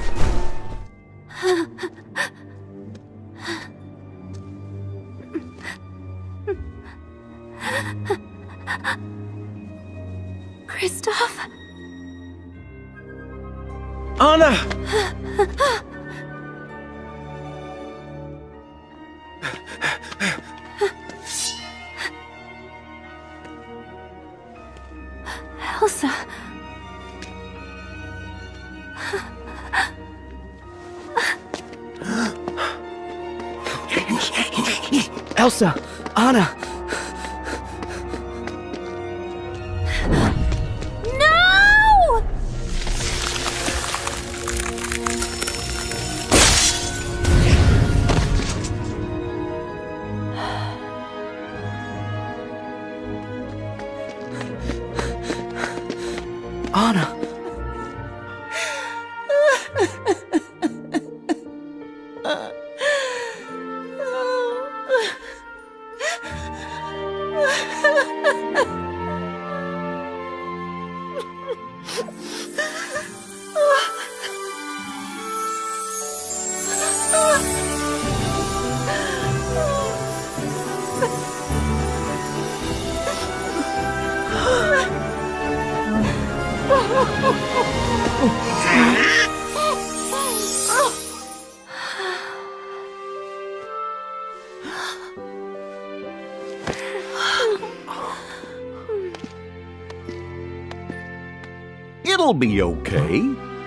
be okay.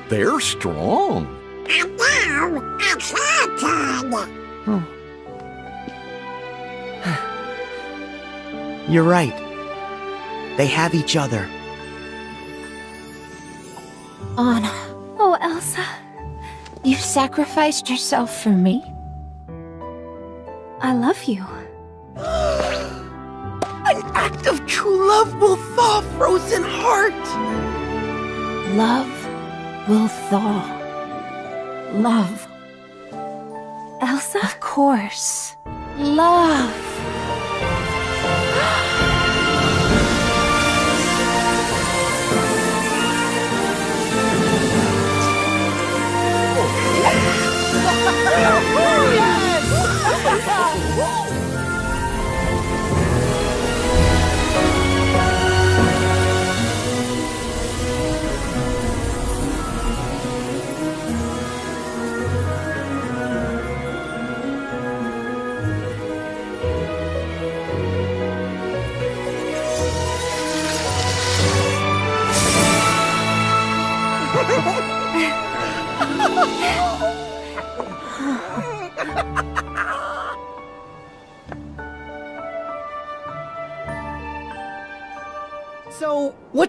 They're strong. And now, it's your turn! You're right. They have each other. Anna, Oh, Elsa. you sacrificed yourself for me?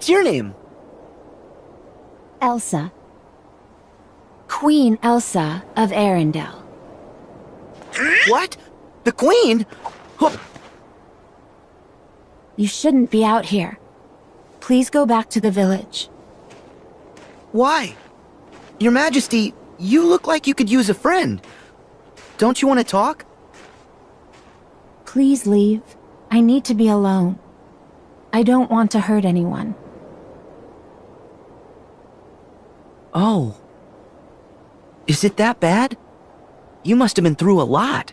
What's your name? Elsa. Queen Elsa of Arendelle. What? The Queen? Huh, You shouldn't be out here. Please go back to the village. Why? Your Majesty, you look like you could use a friend. Don't you want to talk? Please leave. I need to be alone. I don't want to hurt anyone. Oh. Is it that bad? You must have been through a lot.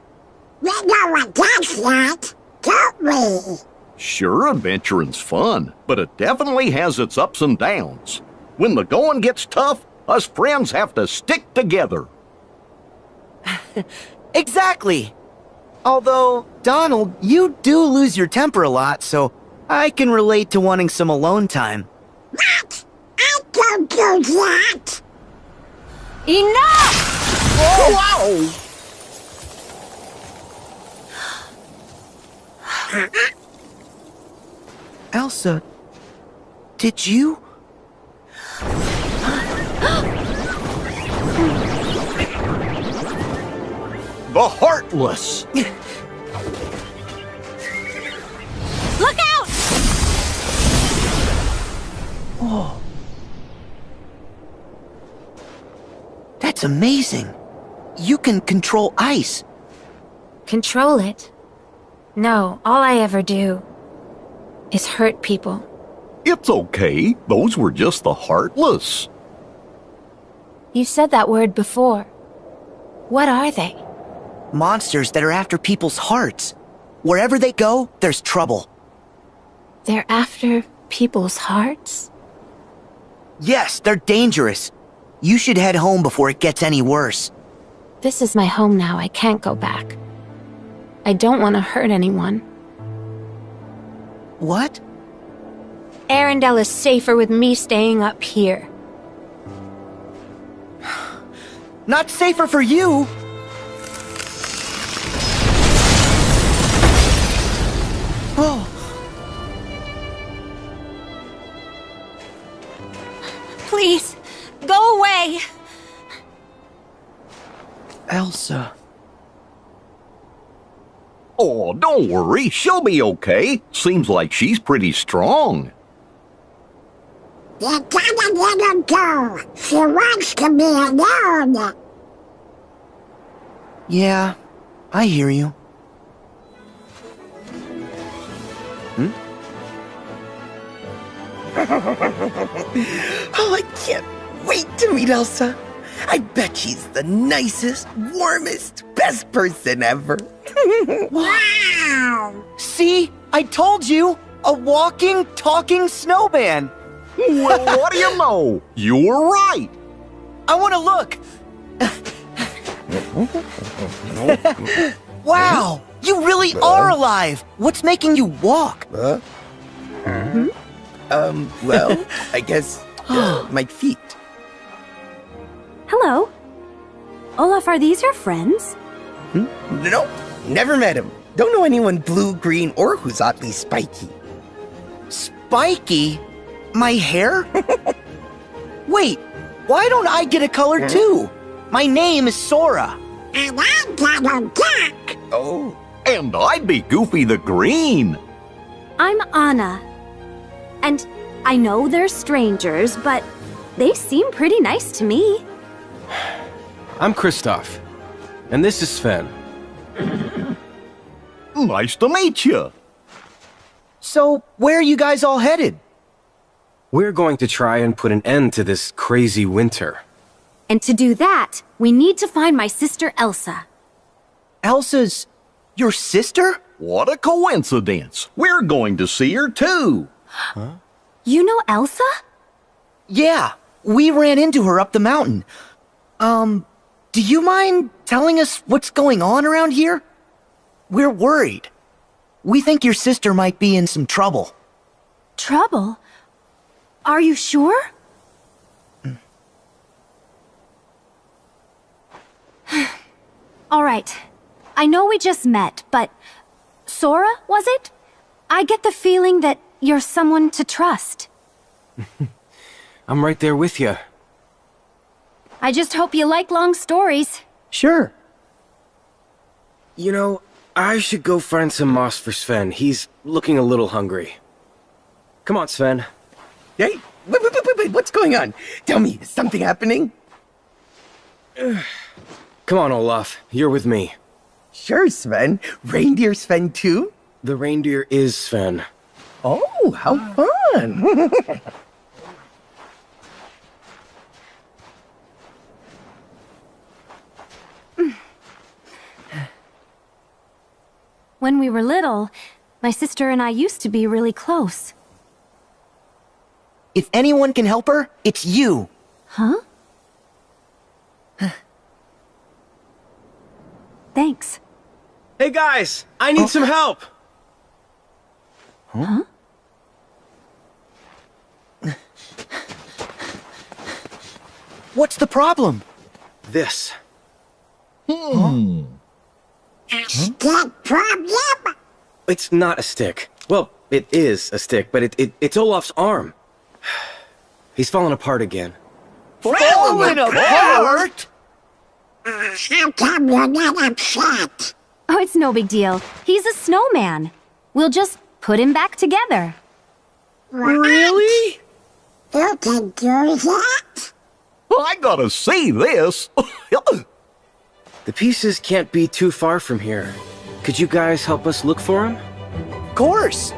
We know what that's like, don't we? Sure, adventuring's fun, but it definitely has its ups and downs. When the going gets tough, us friends have to stick together. Exactly. Although, Donald, you do lose your temper a lot, so I can relate to wanting some alone time. What? I don't do that. Enough! Elsa, did you? The Heartless! Look out! Oh. That's amazing. You can control ice. Control it. No, all I ever do is hurt people. It's okay, those were just the Heartless. You said that word before. What are they? Monsters that are after people's hearts. Wherever they go, there's trouble. They're after people's hearts? Yes, they're dangerous. You should head home before it gets any worse. This is my home now. I can't go back. I don't want to hurt anyone. What? Arendelle is safer with me staying up here. Not safer for you! Elsa. Oh, don't worry, she'll be okay. Seems like she's pretty strong. You gotta let her go. She wants to be alone. Yeah, I hear you. Hmm? Oh, I can't wait to meet Elsa. I bet she's the nicest, warmest, best person ever. Wow. See? I told you! A walking, talking snowman! Well, what do you know? You were right. I want to look! wow! You really are alive! What's making you walk? Um, well, I guess uh, my feet. Hello. Olaf, are these your friends? Hmm? Nope, never met him. Don't know anyone blue, green, or who's oddly spiky. Spiky? My hair? Wait, why don't I get a color hmm? too? My name is Sora. And I'm Donald Duck. Oh, And I'd be Goofy the Green. I'm Anna. And I know they're strangers, but they seem pretty nice to me. I'm Kristoff. And this is Sven. Nice to meet you. So, where are you guys all headed? We're going to try and put an end to this crazy winter. And to do that, we need to find my sister Elsa. Elsa's. your sister? What a coincidence. We're going to see her too. Huh? You know Elsa? Yeah, we ran into her up the mountain. Um, do you mind telling us what's going on around here? We're worried. We think your sister might be in some trouble. Trouble? Are you sure? All right. I know we just met, but Sora, was it? I get the feeling that you're someone to trust. I'm right there with you. I just hope you like long stories. Sure. You know, I should go find some moss for Sven. He's looking a little hungry. Come on, Sven. Hey, wait, wait, wait, wait, wait, what's going on? Tell me, is something happening? Come on, Olaf. You're with me. Sure, Sven. Reindeer Sven too? The reindeer is Sven. Oh, how fun! When we were little, my sister and I used to be really close. If anyone can help her, it's you. Huh? Thanks. Hey guys, I need some help. Huh? What's the problem? This. Hmm. Hmm. Stick problem? It's not a stick. Well, it is a stick, but it, it it's Olaf's arm. He's fallen apart again. Falling apart? Uh, how come you're not upset? Oh, it's no big deal. He's a snowman. We'll just put him back together. Really? You can do that? I gotta see this. The pieces can't be too far from here. Could you guys help us look for them? Of course.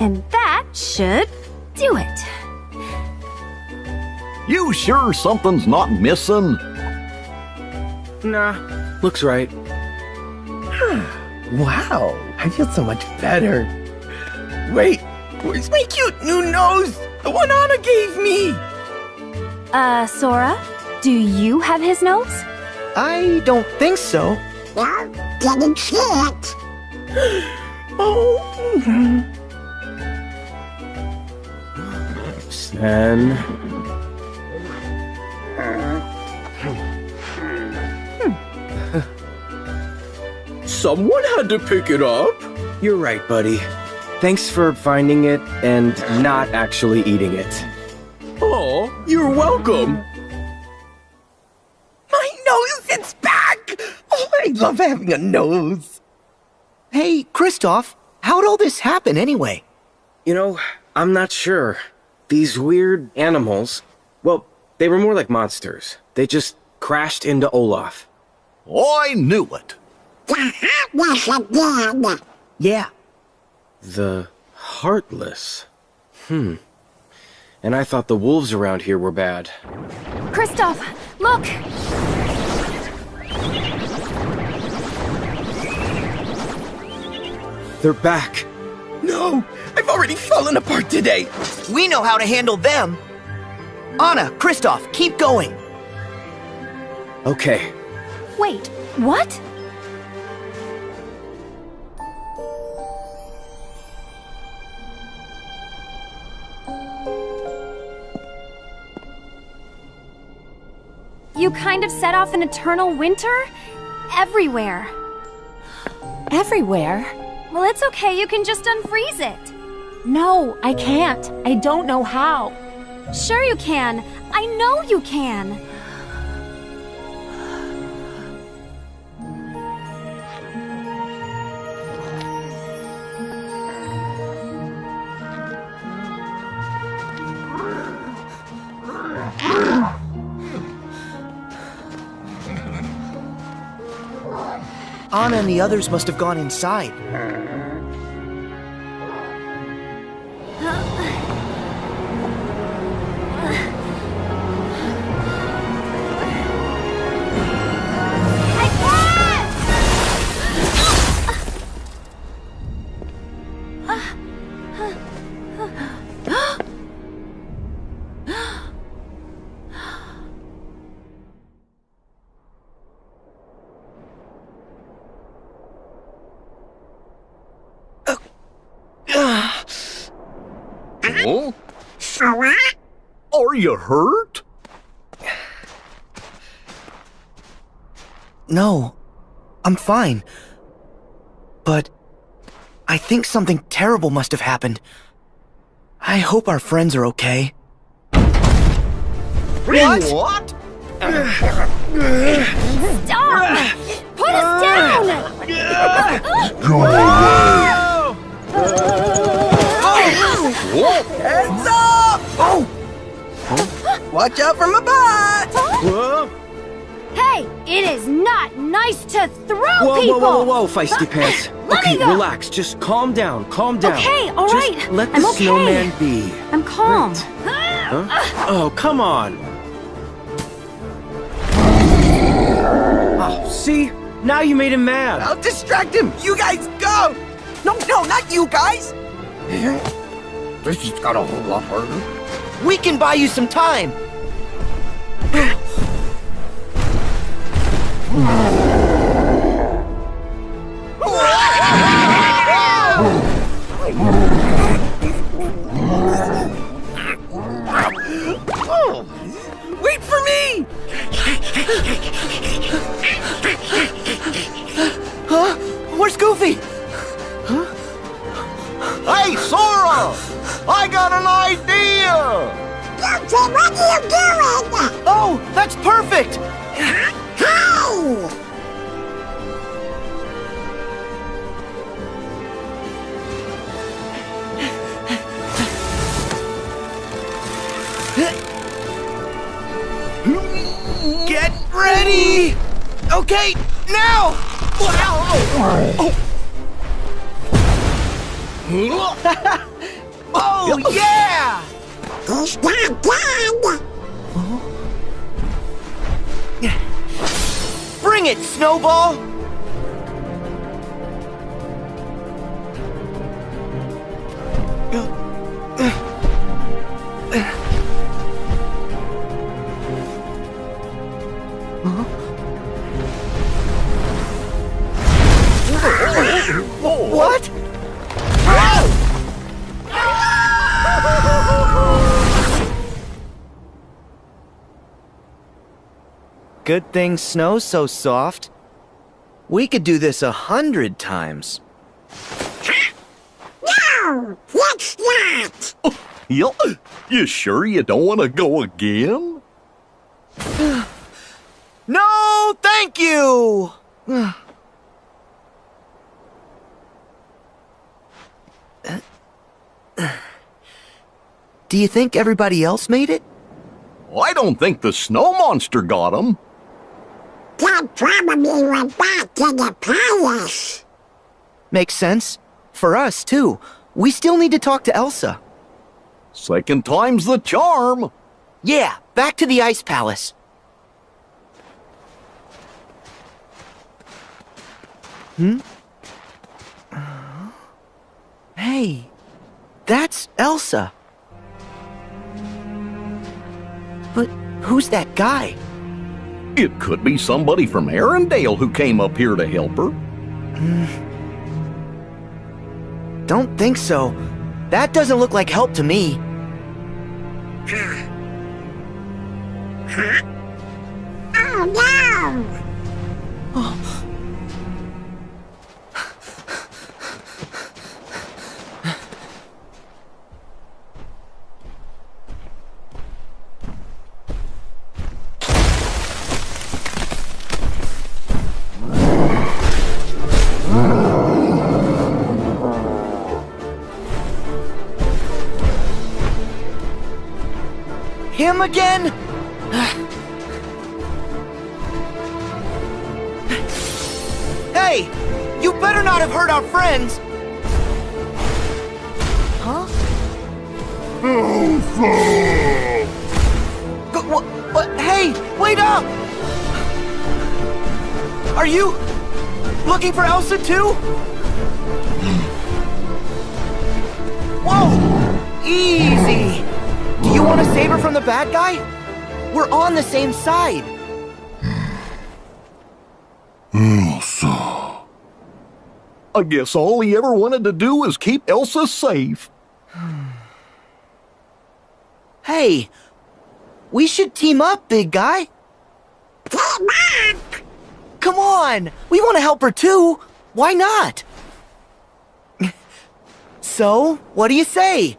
And that should do it. you sure something's not missing? Nah, looks right. wow, I feel so much better. Wait, where's my cute new nose? The one Anna gave me! Uh, Sora, do you have his nose? I don't think so. No, didn't see it. Oh, Sven. Someone had to pick it up. You're right, buddy. Thanks for finding it and not actually eating it. Oh, you're welcome. my nose, it's back! Oh, I love having a nose. Hey, Kristoff, how'd all this happen anyway? You know, I'm not sure. These weird animals, well, they were more like monsters. They just crashed into Olaf. I knew it. The heartless again. Yeah. The Heartless. Hmm. And I thought the wolves around here were bad. Kristoff, look! They're back. No, I've already fallen apart today. We know how to handle them. Anna, Kristoff, keep going. Okay. Wait, what? You kind of set off an eternal winter? Everywhere. Everywhere? Well, it's okay, you can just unfreeze it. No, I can't. I don't know how. Sure you can. I know you can. Anna and the others must have gone inside. Huh? Sora? Are you hurt? No, I'm fine. But I think something terrible must have happened. I hope our friends are okay. What? What? Stop! Put us down! Heads up! Oh! Watch out for my butt! Whoa! Hey, it is not nice to throw Whoa, people! whoa, whoa, whoa, whoa, feisty pants. Let me okay, go. relax. Just calm down. Calm down. Okay, all Just right. Let the I'm okay. snowman be. I'm calm. Huh? Oh, come on. Oh, see? Now you made him mad. I'll distract him! You guys go! No, no, not you guys! This just got a whole lot harder. We can buy you some time. Wait for me! Huh? Where's Goofy? Hey, Sora! I got an idea! Goofy, what are you doing? Oh, that's perfect! Hey! Get ready! Okay, now! Oh, Oh, yeah! He's not dead! Bring it, Snowball! What? Good thing snow's so soft. We could do this a hundred times. No! Let's not! You, you sure you don't want to go again? No, thank you! Do you think everybody else made it? I don't think the snow monster got him. They probably went back to the palace. Makes sense. For us, too. We still need to talk to Elsa. Second time's the charm. Yeah, back to the Ice Palace. Hmm? Hey, that's Elsa. But who's that guy? It could be somebody from Arendelle who came up here to help her. Don't think so. That doesn't look like help to me. Oh no! Oh. Again? hey! You better not have hurt our friends! Huh? Go, what, what? Hey! Wait up! Are you looking for Elsa too? Whoa! Easy! Do you want to save her from the bad guy? We're on the same side. Elsa... I guess all he ever wanted to do was keep Elsa safe. Hey, we should team up, big guy. Team up! Come on, we want to help her too. Why not? So, what do you say?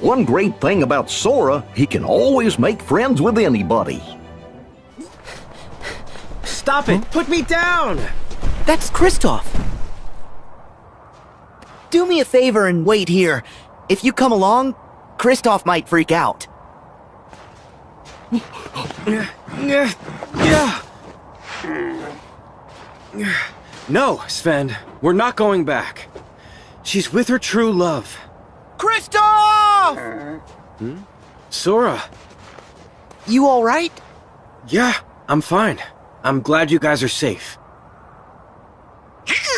One great thing about Sora, he can always make friends with anybody. Stop it! Put me down! That's Kristoff. Do me a favor and wait here. If you come along, Kristoff might freak out. No, Sven, we're not going back. She's with her true love. Kristoff! Hmm? Sora. You alright? Yeah, I'm fine. I'm glad you guys are safe.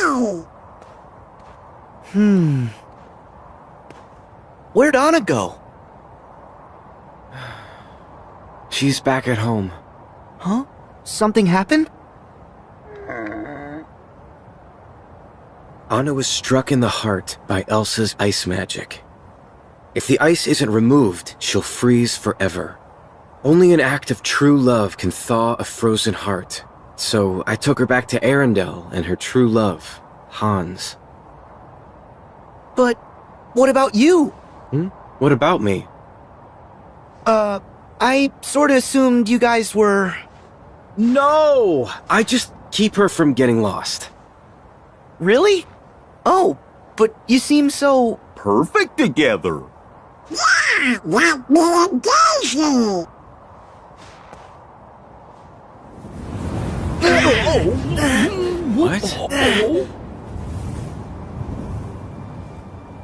Ow! Hmm. Where'd Anna go? She's back at home. Huh? Something happened? Anna was struck in the heart by Elsa's ice magic. If the ice isn't removed, she'll freeze forever. Only an act of true love can thaw a frozen heart. So I took her back to Arendelle and her true love, Hans. But what about you? Hmm? What about me? Uh, I sorta assumed you guys were. No! I just keep her from getting lost. Really? Oh, but you seem so. Perfect together. Yeah, like me and Daisy. What?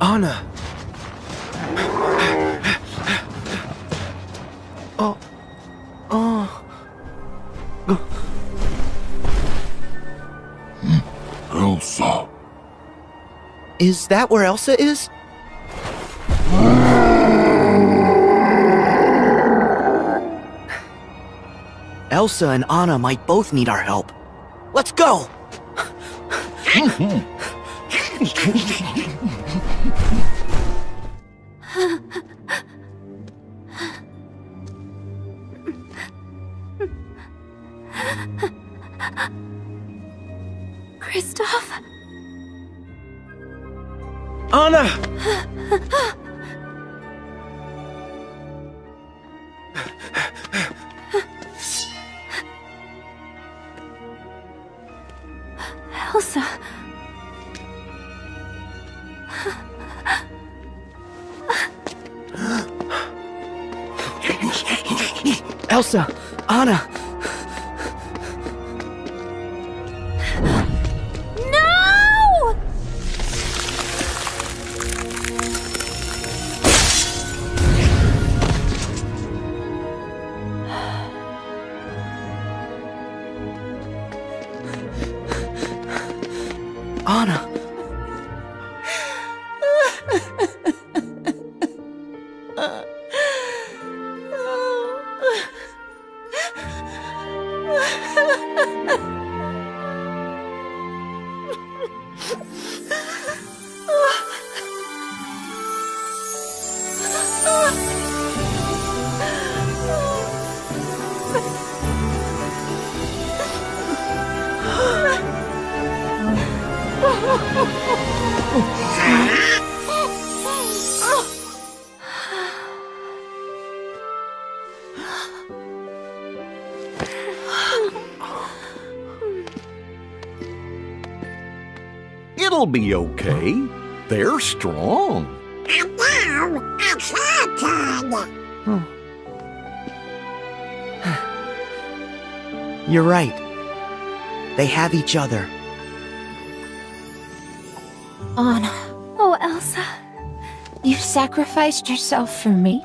Anna! Oh. Oh. Elsa. Is that where Elsa is? Elsa and Anna might both need our help. Let's go! Kristoff? Anna! Anna! Be okay. They're strong. And now, it's your turn. You're right. They have each other. Anna, Oh, Elsa. you sacrificed yourself for me?